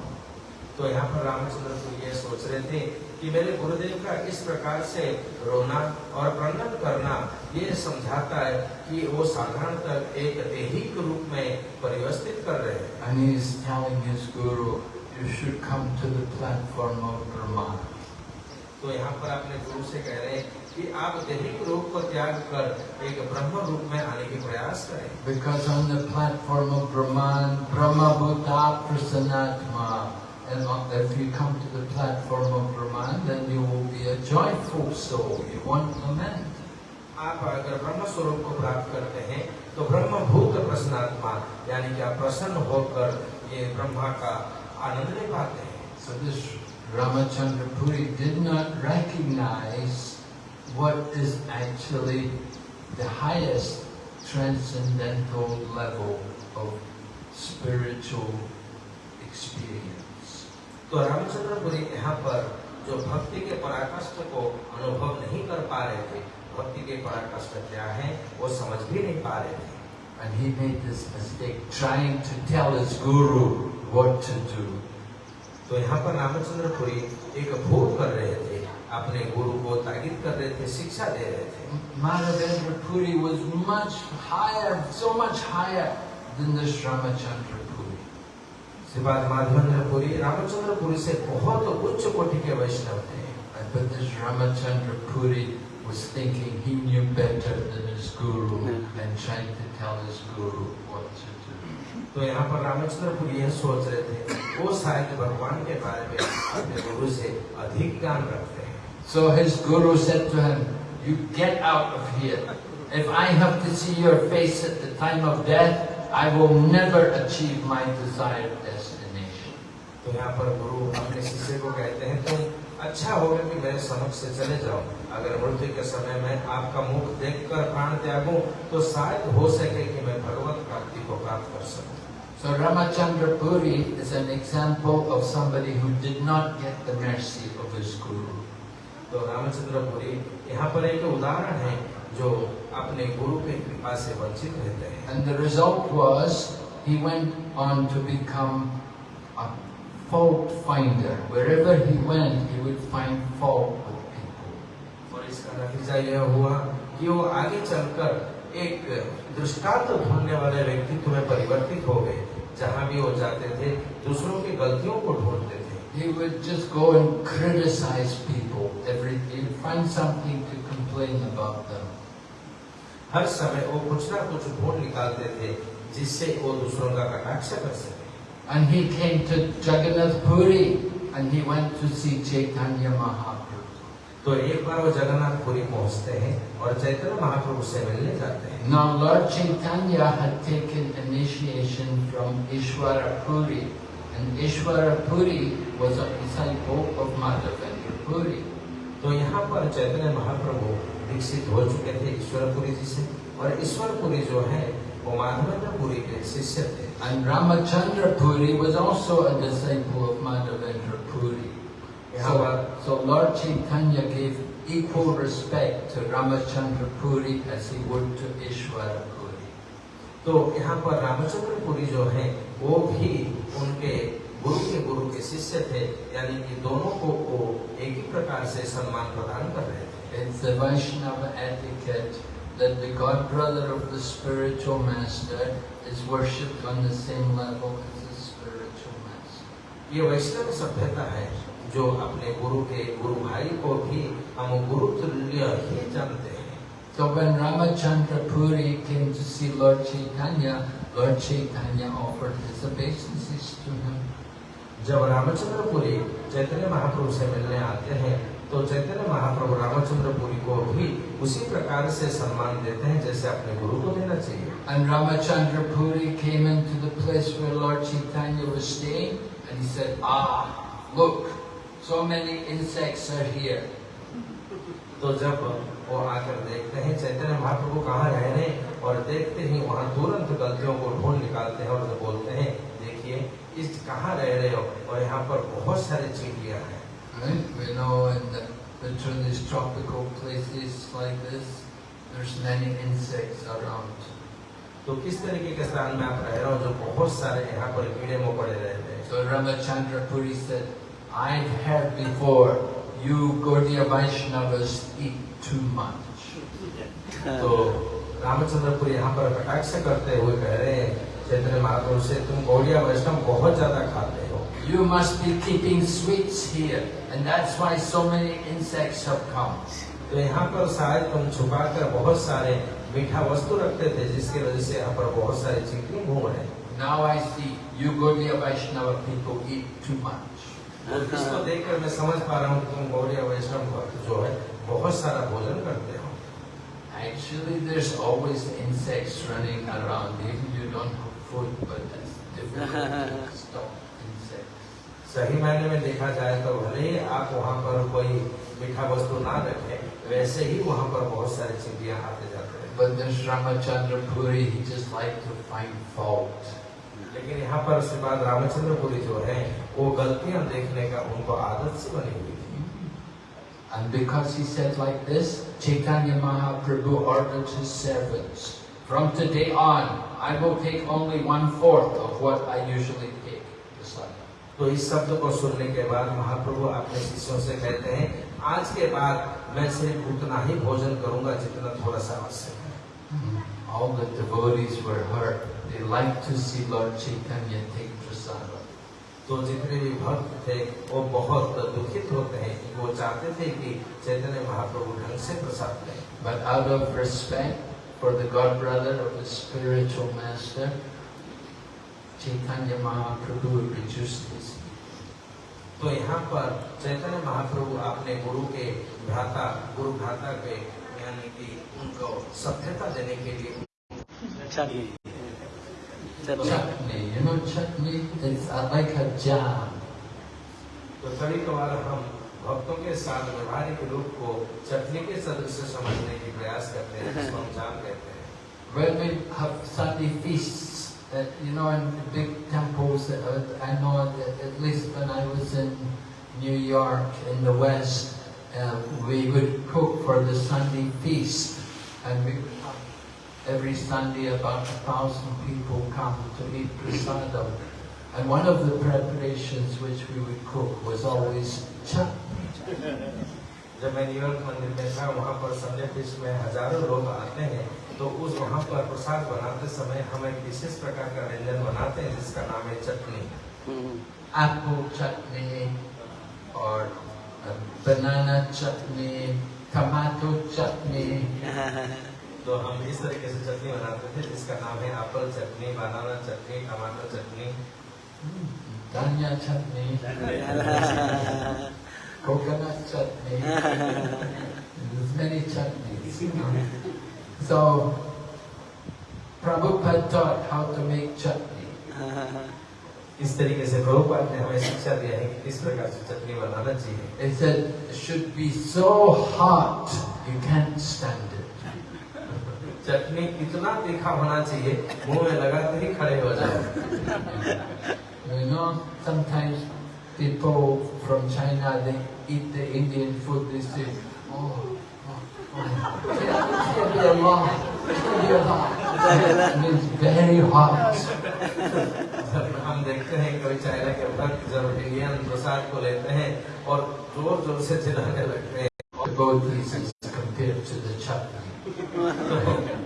तो यहाँ पर रामचंद्र तो ये सोच रहे थे कि मेरे गुरुदेव का इस प्रकार से रोना और प्रणन करना ये समझाता है कि वो साधारणतः एक दैहिक रूप में परिवस्थित कर रहे हैं And he is telling his guru, you should come to the platform of Brahma. तो यहाँ पर अपने गुरु से कह रहे हैं कि आप दैहिक रूप को त्याग कर एक ब्रह्म रूप में आने की प्रयास करें Because on the platform of Brahman, Brahma Bhuta Prasanatma. And if you come to the platform of Brahman, then you will be a joyful soul. You won't lament. आप अगर ब्रह्म स्वरूप को प्राप्त करते हैं तो ब्रह्म भूत प्रसन्नात्मा यानी कि आप प्रसन्न होकर ये ब्रह्मा का आनंद ले पाते हैं So this Ramachandra Puri did not recognize what is actually the highest transcendental level of spiritual experience. तो रामचंद्रपुरी यहाँ पर जो भक्ति के पराकाष्ठ को अनुभव नहीं कर पा रहे थे भक्ति के पराकाष्ठ क्या है वो समझ भी नहीं पा रहे थे And he made this mistake trying to tell his guru what to do. तो यहाँ पर रामचंद्रपुरी एक भूख कर रहे थे अपने गुरु को ताकित कर रहे थे शिक्षा दे रहे थे। Madhavendrapuri was much higher so much higher than Ramachandra बाद माधवेंद्रपुरी रामचंद्रपुरी से बहुत उच्च कोटि के वैष्णव थे। But. तो यहाँ पर रामचंद्रपुर यह सोच रहे थे वो शायद भगवान के बारे में अपने गुरु से अधिक ज्ञान रखते हैं। So his guru said to him you get out of here तो यहाँ पर गुरु अपने शिष्य को कहते हैं तुम अच्छा होगा कि मेरे समक्ष से चले जाओ। अगर मृत्यु के समय में आपका मुख देखकर प्राण त्यागूं तो शायद हो सके कि मैं भगवत प्राप्ति को प्राप्त कर सकूँ। So Ramachandra Puri is an example of somebody who did not get the mercy of his guru. तो रामचंद्रपुरी यहाँ पर एक उदाहरण है जो अपने गुरु के कृपा से वंचित रहते हैं। And the result was he went on to become fault finder. Wherever he went, he would find fault with people. और इसका नतीजा यह हुआ कि वो आगे चलकर एक दृष्टांत ढूँढने वाले व्यक्तित्व में परिवर्तित हो गए जहाँ भी वो जाते थे दूसरों की गलतियों को ढूंढते थे He would just go and criticize people. Every he would find something to complain about them. हर समय वो कुछ ना कुछ ढूंढ निकालते थे जिससे वो दूसरों का कटाक्ष कर सके And he came to Jagannath Puri and he went to see Chaitanya Mahaprabhu. तो एक बार वो जगन्नाथपुरी पहुँचते हैं और चैतन्य महाप्रभु से मिलने जाते हैं Now Lord Chaitanya had taken initiation from Ishwara Puri and Ishwara Puri was a disciple of Madhavendra Puri. तो यहाँ पर चैतन्य महाप्रभु विकसित हो चुके थे ईश्वरपुरी जी से और ईश्वरपुरी जो है वो माधवेंद्रपुरी के शिष्य थे And Ramachandra Puri was also a disciple of Madhavendra Puri. So, पर so Lord Chaitanya gave equal respect to Ramachandra Puri as he would to Ishwara Puri. तो यहाँ पर रामचंद्रपुरी जो है वो भी उनके गुरु के गुरु के शिष्य थे यानी कि दोनों को वो एक ही प्रकार से सम्मान प्रदान कर रहे थे It's the Vaishnava etiquette that the god brother of the spiritual master is worshipped on the same level as the spiritual master. ये वैष्णव सभ्यता है जो अपने गुरु के गुरु भाई को भी हम गुरु तुल्य ही जानते हैं So when Ramachandra Puri came to see Lord Chaitanya, Lord Chaitanya offered his obeisances to him. जब रामचंद्रपुरी चैतन्य महाप्रभु से मिलने आते हैं तो चैतन्य महाप्रभु रामचंद्रपुरी को भी उसी प्रकार से सम्मान देते हैं जैसे अपने गुरु को देना चाहिए। And Ramachandra Puri came into the place where Lord Chaitanya was staying and he said, Ah, look, so many insects are here. तो जब वो आकर देखते हैं चैतन्य महाप्रभु कहाँ रह रहे और देखते ही वहाँ तुरंत गलतियों को ढूंढ निकालते हैं और बोलते हैं देखिए इस कहाँ रह रहे हो? और यहाँ पर बहुत सारी चींटियाँ हैं। Right? We know in the, the in these tropical places like this, there's many insects around. तो किस तरीके के स्थान में आप रह रहे हो जो बहुत सारे यहाँ पर कीड़े मकोड़े रहते हैं So Ramachandra Puri said, I've heard before you Gaudiya Vaishnavas eat too much. तो रामचंद्रपुर यहाँ पर कटाक्ष करते हुए कह रहे हैं चैतन्य महाप्रभु से तुम गौड़िया वैष्णव बहुत ज्यादा खाते हो You must be keeping sweets here, and that's why so many insects have come. तो यहाँ पर शायद तुम छुपा कर बहुत सारे मीठा वस्तु रखते थे जिसकी वजह से यहाँ पर बहुत सारे चींटी घूम रहे हैं Now I see you Gaudiya Vaishnava people eat too much. तो इसको देखकर मैं समझ पा रहा हूँ कि तुम गौड़िया वैष्णव भक्त जो है बहुत सारा भोजन करते हो Actually, there's always insects running around. Even you don't have food, but it's difficult to stop insects. सही मायने में देखा जाए तो भले ही आप वहाँ पर कोई मीठा वस्तु ना रखे वैसे ही वहाँ पर बहुत सारे चिड़िया आते जाते हैं। But then Ramachandra Puri, he just liked to find लेकिन यहाँ पर उसके बाद रामचंद्र जो है वो गलतियाँ देखने का उनको आदत से बनी हुई थी। And because he said like this Chaitanya Mahaprabhu ordered his servants from today on I will take only 1/4 of what I तो इस शब्द को सुनने के बाद महाप्रभु अपने शिष्यों से कहते हैं आज के बाद मैं सिर्फ़ उतना ही भोजन करूँगा जितना थोड़ा सा आवश्यक है All the devotees were hurt. They liked to see Lord Chaitanya take prasada. तो जितने भी भक्त थे वो बहुत दुखित होते हैं क्योंकि वो चाहते थे कि चैतन्य महाप्रभु ढंग से प्रसाद लें But out of respect for the god brother of his spiritual master, Mahaprabhu reduced तो यहाँ पर चैतन्य महाप्रभु अपने गुरु के भ्राता गुरु भ्राता के यानी कि उनको सभ्यता देने के लिए चटनी चटनी chutney. You know chutney? It's like a jam. तो कभी कभार हम भक्तों के साथ व्यवहारिक रूप को चटनी के सदृश समझने की प्रयास करते हैं जिसको हम जान कहते हैं When we have Sunday feasts, uh, you know, in big temples, uh, I know that at least when I was in New York, in the West, uh, we would cook for the Sunday feast. And we would have, every Sunday about a thousand people come to eat prasadam. And one of the preparations which we would cook was always chutney. जब मैं New York मंदिर में था वहाँ पर Sunday feast में हजारों लोग आते हैं तो उस वहाँ पर प्रसाद बनाते समय हम एक विशेष प्रकार का व्यंजन बनाते हैं जिसका नाम है चटनी। हम्म। आपको चटनी और बनाना चटनी टमाटो चटनी। <laughs> तो हम इस तरीके से चटनी बनाते थे जिसका नाम है एप्पल चटनी बनाना चटनी टमाटो चटनी धनिया chutney <laughs> coconut chutney <laughs> chutney. So, Prabhupada taught how to make chutney. इस तरीके से प्रभुपाद ने हमें शिक्षा दिया है कि किस प्रकार से चटनी बनाना चाहिए They said it should be so hot you can't stand it. <laughs> चटनी इतना तीखा होना चाहिए मुंह में लगाते ही खड़े हो जाए <laughs> You know, sometimes people from China, they eat the Indian food, they say, oh, oh, oh. हम देखते हैं कभी चाइना के ऊपर जब इंडियन प्रसाद को लेते हैं और ज़ोर ज़ोर से चिल्लाने लगते हैं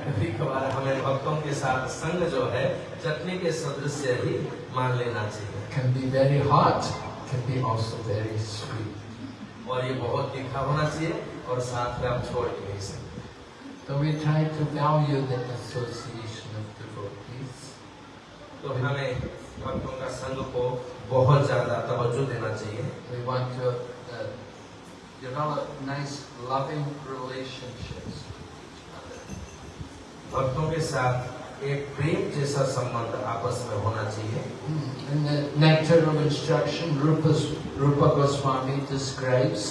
कभी कभार हमें भक्तों के साथ संग जो है चटनी के सदस्य ही मान लेना चाहिए और ये बहुत तीखा होना चाहिए। और साथ में हम छोड़ नहीं सकते। तो we try to value the association of devotees तो हमें भक्तों का संघ को बहुत ज़्यादा तवज्जो देना चाहिए। We want to develop nice loving relationships भक्तों के साथ एक प्रेम जैसा संबंध आपस में होना चाहिए। Nature Goswami describes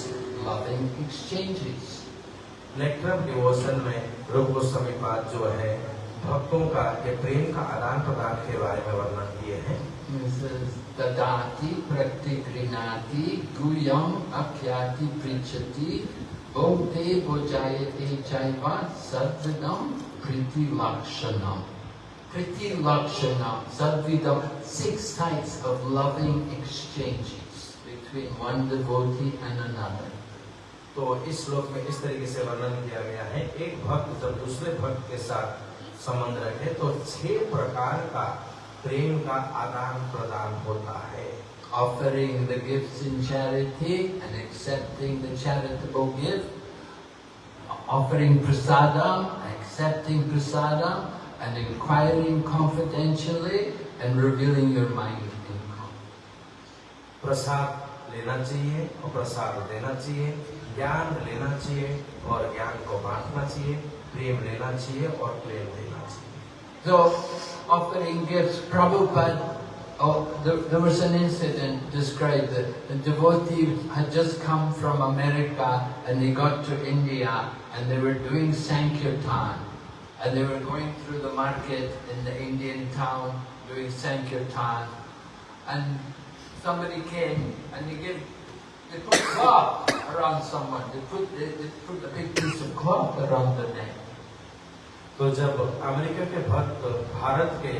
loving exchanges. Nectar devotion में रूप गोस्वामी पाद जो है भक्तों का ये प्रेम का आदान प्रदान के बारे में वर्णन किए हैं It says, Dadati pratikrinati guyam apyati prichati bhokte bojayate chaiva sadvidam priti lakshanam. Priti lakshanam, sadvidam, six types of loving exchanges between one devotee and another. तो इस श्लोक में इस तरीके से वर्णन किया गया है। एक भक्त जब दूसरे भक्त के साथ संबंध रखे तो छह प्रकार का प्रेम का आदान प्रदान होता है। Offering the gift in charity and accepting the charitable gift offering prasadam accepting prasadam and inquiring confidentially and revealing your mind प्रसाद लेना चाहिए और प्रसाद देना चाहिए। ज्ञान लेना चाहिए और ज्ञान को बांटना चाहिए प्रेम लेना चाहिए और प्रेम देना चाहिए So, offering gifts, Prabhupada, oh, there, there was an incident described that a devotee had just come from America and they got to India and they were doing Sankirtan and they were going through the market in the Indian town doing Sankirtan and somebody came and they gave they put cloth around someone. They put they, they put a big piece of cloth around their neck. तो जब America के भक्त भारत के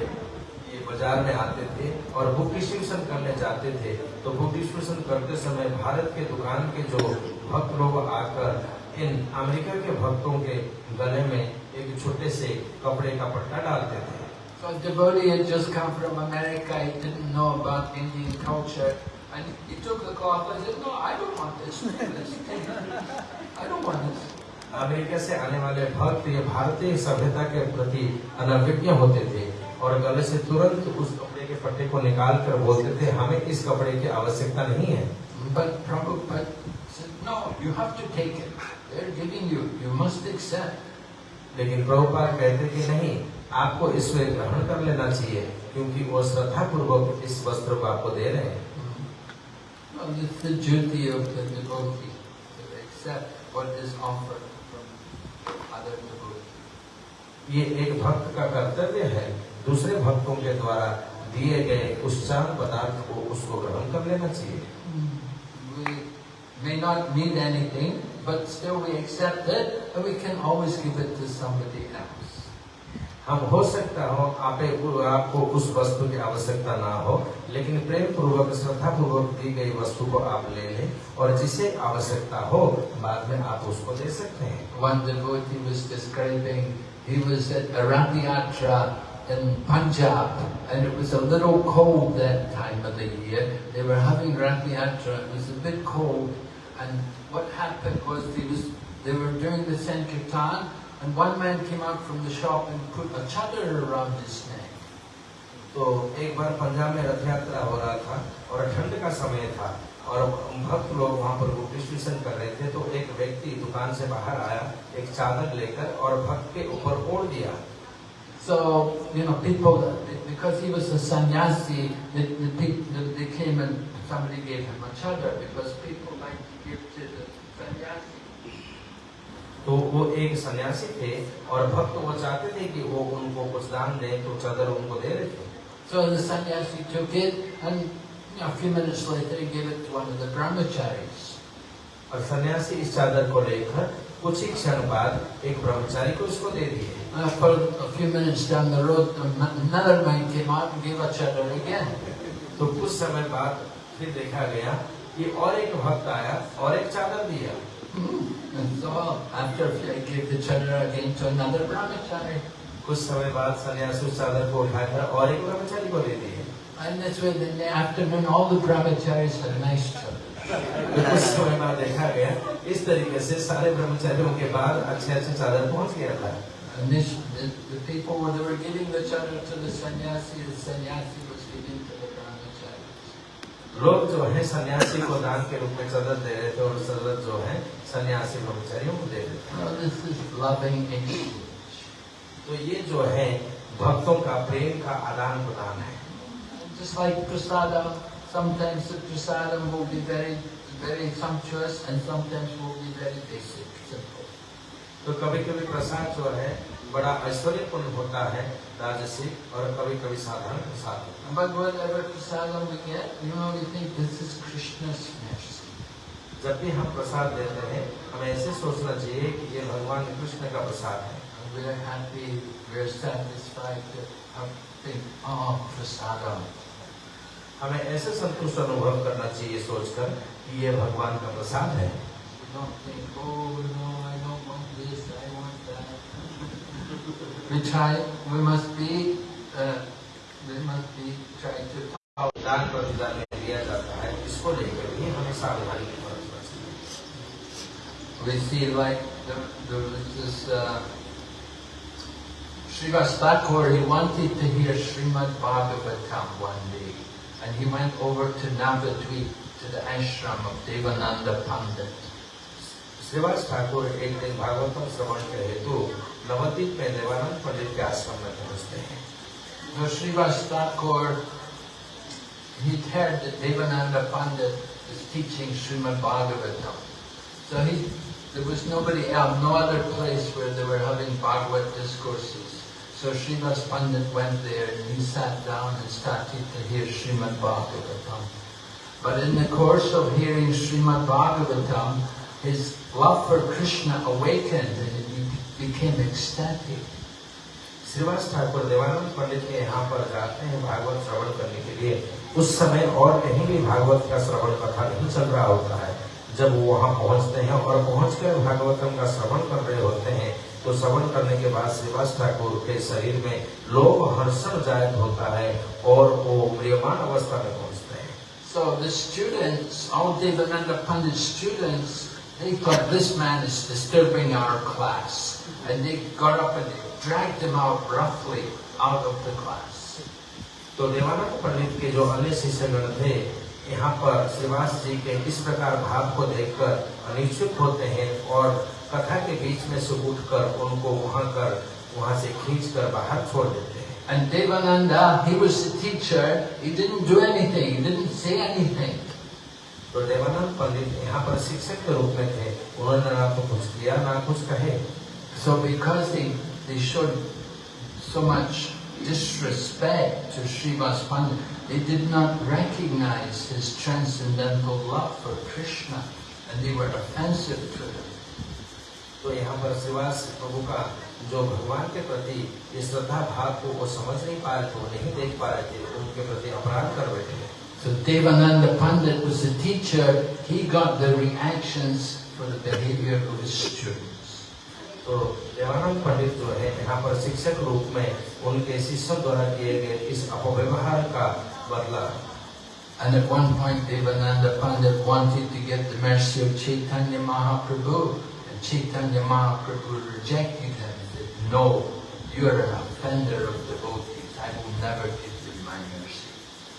ये बाज़ार में आते थे और बुक डिस्ट्रीब्यूशन करने जाते थे तो बुक डिस्ट्रीब्यूशन करते समय भारत के दुकान के जो भक्त लोग आकर इन अमेरिका के भक्तों के गले में एक छोटे से कपड़े का पट्टा डालते थे So a devotee had just come from America, he didn't know about Indian culture, and he took the cloth and said, no, I don't want this. I don't want this. America से आने वाले भक्त ये भारतीय सभ्यता के प्रति अनभिज्ञ होते थे और गले से तुरंत उस कपड़े के पट्टे को निकाल कर बोलते थे हमें इस कपड़े की आवश्यकता नहीं है But Prabhupada said, no, you have to take it. They're giving you, you must accept. लेकिन प्रभुपाद कहते कि नहीं आपको इसमें ग्रहण कर लेना चाहिए क्योंकि वो श्रद्धा पूर्वक इस वस्त्र को आपको दे रहे हैं Well, it's the duty of the devotee to accept what is offered from other devotees. ये एक भक्त का कर्तव्य है दूसरे भक्तों के द्वारा दिए गए उस चार पदार्थ को उसको ग्रहण कर लेना चाहिए We may not need anything, but still we accept it, and we can always give it to somebody else. हम हो सकता हो, आपे आपको उस वस्तु की आवश्यकता ना हो, लेकिन प्रेम पूर्वक श्रद्धा पूर्वक दी गई वस्तु को आप ले लें और जिसे आवश्यकता हो, बाद में आप उसको दे सकते हैं। One devotee was describing he was at a Rath Yatra in and one man came out from the shop and put a chadar around his neck. तो एक बार पंजाब में रथ यात्रा हो रहा था और ठंड का समय था और भक्त लोग वहाँ पर डिस्ट्रीब्यूशन कर रहे थे तो एक व्यक्ति दुकान से बाहर आया एक चादर लेकर और भक्त के ऊपर ओढ़ दिया So, you know, people, because he was a sannyasi, they, the they came and somebody gave him a chadar because people like to give to the sannyasi. तो वो एक सन्यासी थे और भक्त वो चाहते थे कि वो उनको कुछ दान दे तो चादर उनको दे रहे थे So the sannyasi took it and you know, a few minutes later he gave it to one of the brahmacharis. और सन्यासी इस चादर को लेकर कुछ ही क्षण बाद एक ब्रह्मचारी को इसको दे दिए for a few minutes down the road, another man came out and gave a chadar again. तो कुछ समय बाद फिर देखा गया कि और एक भक्त आया और एक चादर दिया so after I gave the chadar again to another brahmachari. कुछ समय बाद सन्यासी उस चादर को उठाकर और एक ब्रह्मचारी को दे दिए And this way in the afternoon all the brahmacharis had nice chadars. तो कुछ समय बाद देखा गया इस तरीके से सारे ब्रह्मचारियों के बाद अच्छे अच्छे चादर पहुंच गया था And this, the, the people, when they were giving the chadar to the sannyasi, the sannyasi लोग जो है सन्यासी को दान के रूप में चादर दे रहे थे और चादर जो है सन्यासी ब्रह्मचारियों को दे रहे थे. तो ये जो है भक्तों का प्रेम का आदान प्रदान है Just like prasadam, sometimes the prasadam will be very, very sumptuous and sometimes will be very basic, simple. तो कभी कभी प्रसाद जो है बड़ा ऐश्वर्यपूर्ण होता है राजसिक और कभी कभी साधारण प्रसाद जब भी हम प्रसाद देते हैं हमें ऐसे सोचना चाहिए कि ये भगवान कृष्ण का प्रसाद है। हमें ऐसे संतुष्ट अनुभव करना चाहिए सोचकर कि ये भगवान का प्रसाद है। we try, we must be, uh, we must be, try to और दान प्रतिदान में दिया जाता है इसको लेकर भी हमें सावधानी बरतना चाहिए We see like there, there was this uh, Srivas Thakur, he wanted to hear Srimad Bhagavatam one day. And he went over to Navadvip, to the ashram of Devananda Pandit. Shrivas Thakur एक दिन भागवतम श्रवण के हेतु नवद्वीप में देवानंद पंडित के आश्रम में पहुंचते हैं So Srivas Thakur, he'd heard that Devananda Pandit was teaching Srimad Bhagavatam. So he, there was nobody else, no other place where they were having Bhagavad discourses. So Srivas Pandit went there and he sat down and started to hear Srimad Bhagavatam. But in the course of hearing Srimad Bhagavatam, his love for Krishna awakened and he became ecstatic. Shrivas Thakur Devanand पंडित के यहाँ पर जाते हैं भागवत श्रवण करने के लिए। उस समय और कहीं भी भागवत का श्रवण कथा नहीं चल रहा होता है। जब वो वहाँ पहुँचते हैं और पहुँच कर भागवतम का श्रवण कर रहे होते हैं तो श्रवण करने के बाद श्रीवास ठाकुर के शरीर में लोभ हर्षण जायक होता है और वो म्रियमान अवस्था में पहुँचते हैं। So the students, all Devananda Pandit students, they thought this man is disturbing our class. And they got up and they dragged him out roughly out of the class. तो देवानंद पंडित के जो अन्य शिष्यगण थे यहाँ पर श्रीवास जी के इस प्रकार भाव को देखकर अनिश्चित होते हैं और कथा के बीच में से उठकर उनको वहां कर वहां से खींच कर बाहर छोड़ देते हैं And Devananda, he was the teacher, he didn't do anything, he didn't say anything. तो देवानंद पंडित यहाँ पर शिक्षक के रूप में थे उन्होंने ना तो कुछ किया ना कुछ कहे So because they, they showed so much disrespect to Srivas Pandit, they did not recognize his transcendental love for Krishna and they were offensive to him. तो यहाँ पर श्रीवास प्रभु का जो भगवान के प्रति ये श्रद्धा भाव को वो समझ नहीं पा रहे थे वो नहीं देख पा रहे थे उनके प्रति अपराध कर बैठे So Devananda Pandit was the teacher, he got the reactions for the behavior of his students. तो देवानंद पंडित जो है यहाँ पर शिक्षक रूप में उनके शिष्यों द्वारा किए गए इस अपव्यवहार का बदला And at one point Devananda Pandit wanted to get the mercy of Chaitanya Mahaprabhu and Chaitanya Mahaprabhu rejected him. He said, no, you are an offender of devotees. I will never give you my mercy.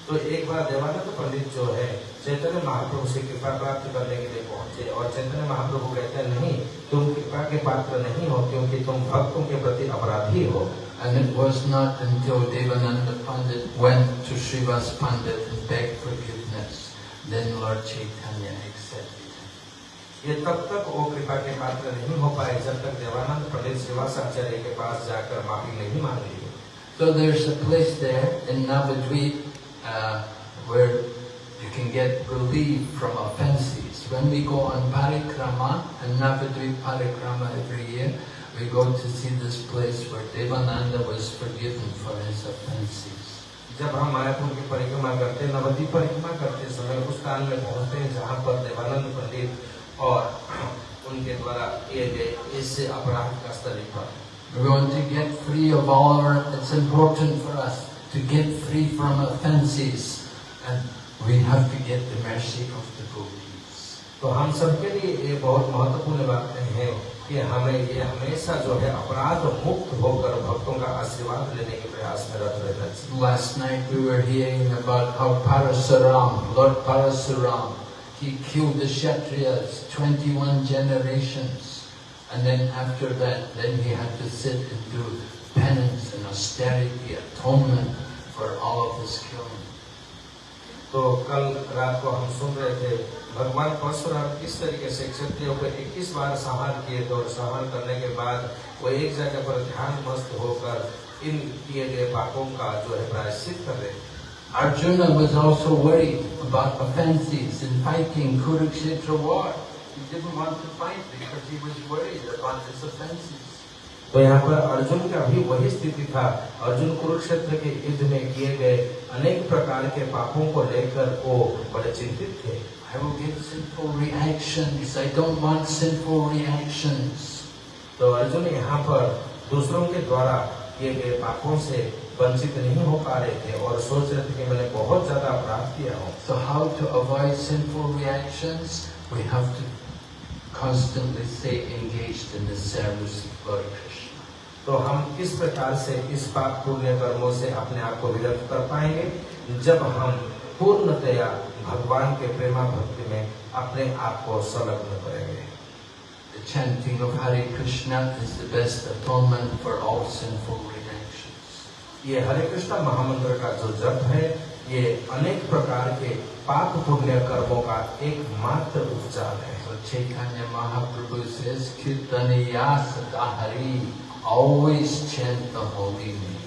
तो एक बार देवानंद पंडित जो है चैतन्य महाप्रभु से कृपा प्राप्त करने के लिए पहुँचे और चैतन्य महाप्रभु कहते हैं नहीं तुम कृपा के पात्र नहीं हो क्योंकि तुम भक्तों के प्रति अपराधी हो And it was not until Devananda Pandit went to Srivas Pandit and begged forgiveness, then Lord Chaitanya accepted him. ये तब तक वो कृपा के पात्र नहीं हो पाए जब तक देवानंद पंडित श्रीवासाचार्य के पास जाकर माफ़ी नहीं मांग So there's a place there in Navadvip uh, where you can get relief from offences. When we go on parikrama, and Navadvip parikrama every year, we go to see this place where Devananda was forgiven for his offences. जब हम मायापुर की परिक्रमा करते हैं नवद्वीप परिक्रमा करते समय उस स्थान में पहुंचते हैं जहाँ पर देवानंद पंडित और उनके द्वारा किए गए इस अपराध का स्थली पर We want to get free of all our, it's important for us to get free from offences and we have to get the mercy of the devotees. तो हम सबके लिए ये बहुत महत्वपूर्ण बातें हैं कि हमें ये हमेशा जो है अपराध मुक्त होकर भक्तों का आशीर्वाद लेने के प्रयास में रत रहना चाहिए Last night we were hearing about how Parasuram, Lord Parasuram, he killed the Kshatriyas, 21 generations. And then after that, then he had to sit and do penance and austerity, atonement for all of his killing. तो कल रात को हम सुन रहे थे भगवान परशुराम किस तरीके से क्षत्रियों को 21 बार संहार किए थे और संहार करने के बाद वो एक जगह पर ध्यान मस्त होकर इन किए गए पापों का जो है प्रायश्चित कर रहे Arjuna was also worried about offences in fighting Kurukshetra war. He didn't want to fight because he was worried about his offences. तो यहाँ पर अर्जुन का भी वही स्थिति था अर्जुन कुरुक्षेत्र के युद्ध में किए गए अनेक प्रकार के पापों को लेकर वो बड़े चिंतित थे I will give sinful reactions. I don't want sinful reactions. तो अर्जुन यहाँ पर दूसरों के द्वारा किए गए पापों से वंचित नहीं हो पा रहे थे और सोच रहे थे कि मैंने बहुत ज़्यादा अपराध किया हूँ So how to avoid sinful reactions? We have to constantly stay engaged in the service of Krishna. तो हम किस प्रकार से इस पाप पुण्य कर्मों से अपने आप को विरक्त कर पाएँगे। जब हम पूर्णतया भगवान के प्रेमा भक्ति में अपने आप को संलग्न करेंगे। The chanting of Hare Krishna is the best atonement for all sinful reactions. ये हरे कृष्ण महामंत्र का जो जप है ये अनेक प्रकार के पाप पुण्य कर्मों का एकमात्र उपचार है। So Chaitanya Mahaprabhu says, Kirtaniya Sadahari, always chant the holy name.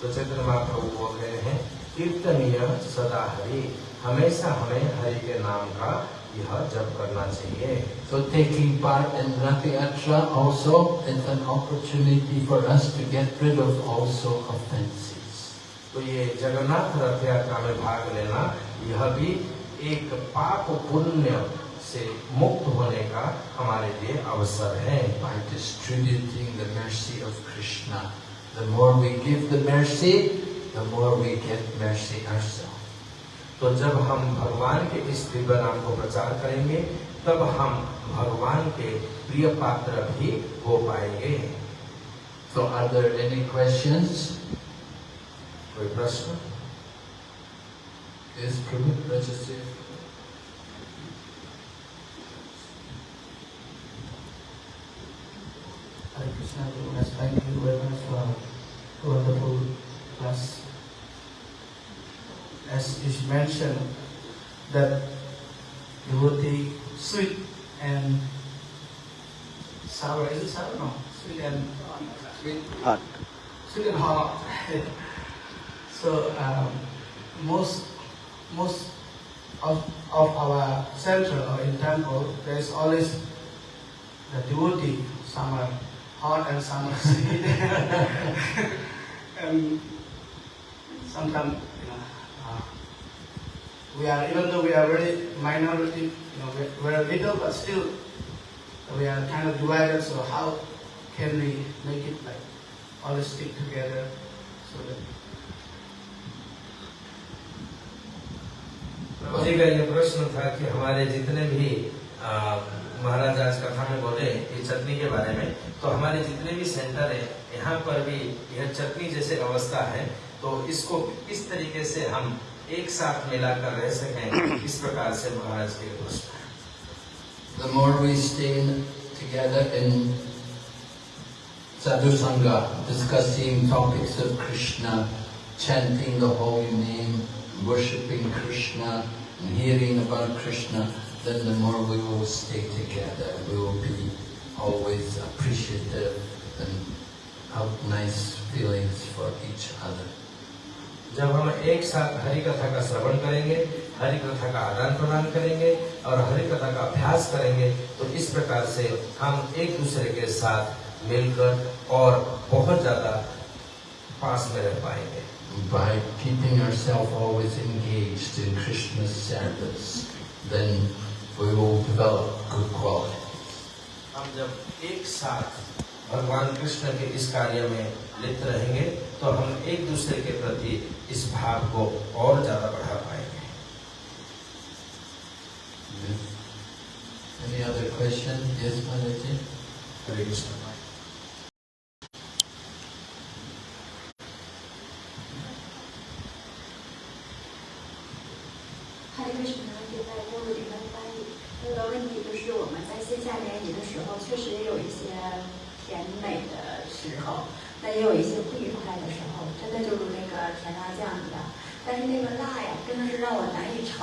तो चैतन्य महाप्रभु बोल रहे हैं कीर्तनीय सदा हरि हमेशा हमें हरि के नाम का यह जप करना चाहिए so taking part in Rath Yatra also is an opportunity for us to get rid of also offences तो ये जगन्नाथ रथ यात्रा में भाग लेना यह भी एक पाप पुण्य से मुक्त होने का हमारे लिए अवसर है By distributing the mercy of Krishna. The more we give the mercy, the more we get mercy ourselves. तो जब हम भगवान के इस दिव्य नाम को प्रचार करेंगे तब हम भगवान के प्रिय पात्र भी हो पाएँगे So are there any questions? कोई प्रश्न Yes, Prabhu, register. Hare Krishna, Gurunas, thank you very much for wonderful class. As is mentioned, that devotee sweet and sour, is it sour? No, sweet and sweet, Hot. sweet and hot. <laughs> so um, most most of, of our center or in temple, there is always the devotee, some are hot and some are sweet. <laughs> and sometimes, you know, uh, we are, even though we are very minority, you know, we're, we're little, but still we are kind of divided, so how can we make it like all stick together so that जी का ये प्रश्न था कि हमारे जितने भी अ, महाराज आज कथा में बोले कि चटनी के बारे में तो हमारे जितने भी सेंटर है यहाँ पर भी यह चटनी जैसे अवस्था है तो इसको किस तरीके से हम एक साथ मिलाकर रह सकें इस प्रकार से महाराज के प्रश्न The more we stay together in sadhu sangha, discussing topics of Krishna, chanting the holy name, worshipping Krishna, and hearing about Krishna, then the more we will stay together. We will be always appreciative and have nice feelings for each other. जब हम एक साथ हरि कथा का श्रवण करेंगे हरि कथा का आदान प्रदान करेंगे और हरि कथा का अभ्यास करेंगे तो इस प्रकार से हम एक दूसरे के साथ मिलकर और बहुत ज़्यादा पास में रह पाएँगे By keeping ourselves always engaged in Krishna's service, then we will develop good qualities. हम जब एक साथ भगवान कृष्ण के इस कार्य में लिप्त रहेंगे तो हम एक दूसरे के प्रति इस भाव को और ज़्यादा बढ़ा पाएँगे Any other question? Yes, Mataji? हरे Krishna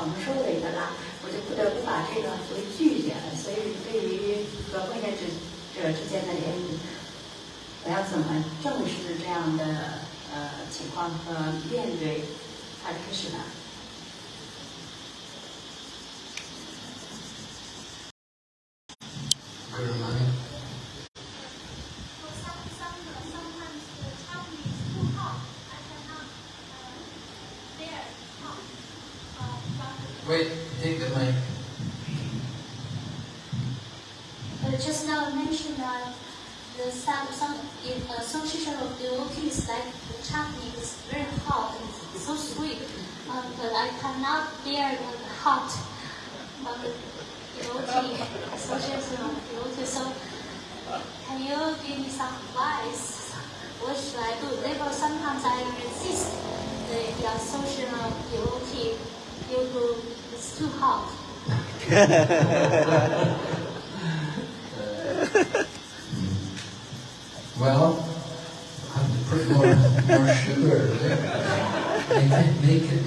我难以承受的一个辣，我就不得不把这个作为拒绝了。所以对于和婚恋者者之间的联谊，我要怎么正视这样的呃情况和面对它开始呢？Guru Mani.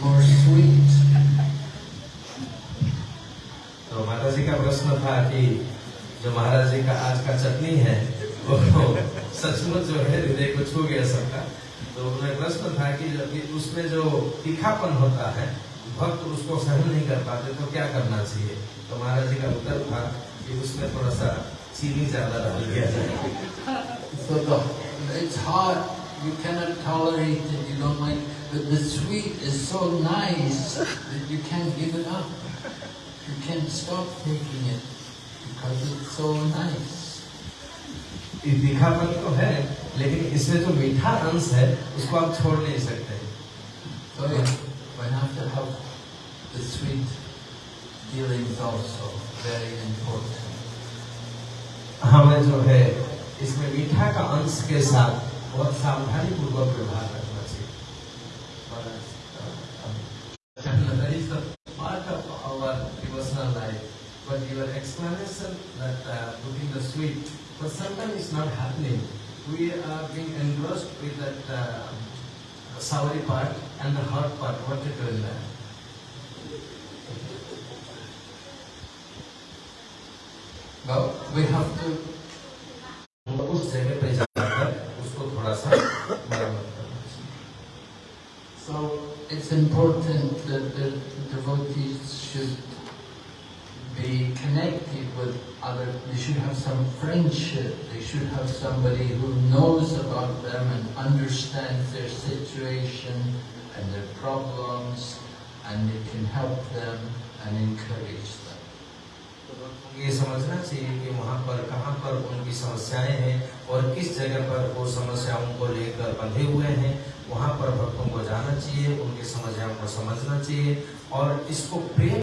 More sweet. तो माता जी का प्रश्न था कि जो महाराज जी का आज का चटनी है वो सचमुच जो है हृदय को छू गया सबका। तो उन्हें प्रश्न था कि जब उसमें जो तीखापन होता है भक्त उसको सहन नहीं कर पाते तो क्या करना चाहिए? तो महाराज जी का उत्तर था कि उसमें थोड़ा सा चीनी ज़्यादा डाल दिया जाए। So the, it's hot, you cannot tolerate it, you don't like, but the sweet is so nice that you can't give it up. You can't stop taking it because it's so nice. ये तीखापन तो है लेकिन इसमें जो मीठा अंश है उसको आप छोड़ नहीं सकते So we have to have the sweet feelings also, very important. हमें जो है इसमें मीठा का अंश के साथ बहुत सावधानी पूर्वक व्यवहार explanation that uh, putting the sweet, but sometimes it's not happening. We are being engrossed with that uh, soury part and the hot part. What to do in that? Well, we have to उस जगह पे जाकर उसको थोड़ा सा मरम्मत करना चाहिए So it's important that the devotees should be connected with other, they should have some friendship, they should have somebody who knows about them and understands their situation and their problems and they can help them and encourage them. तो ये समझना चाहिए कि वहाँ पर कहाँ पर उनकी समस्याएँ हैं और किस जगह पर वो समस्याओं को लेकर बंधे हुए हैं वहाँ पर भक्तों को जाना चाहिए उनकी समस्याओं को समझना चाहिए और इसको प्रेम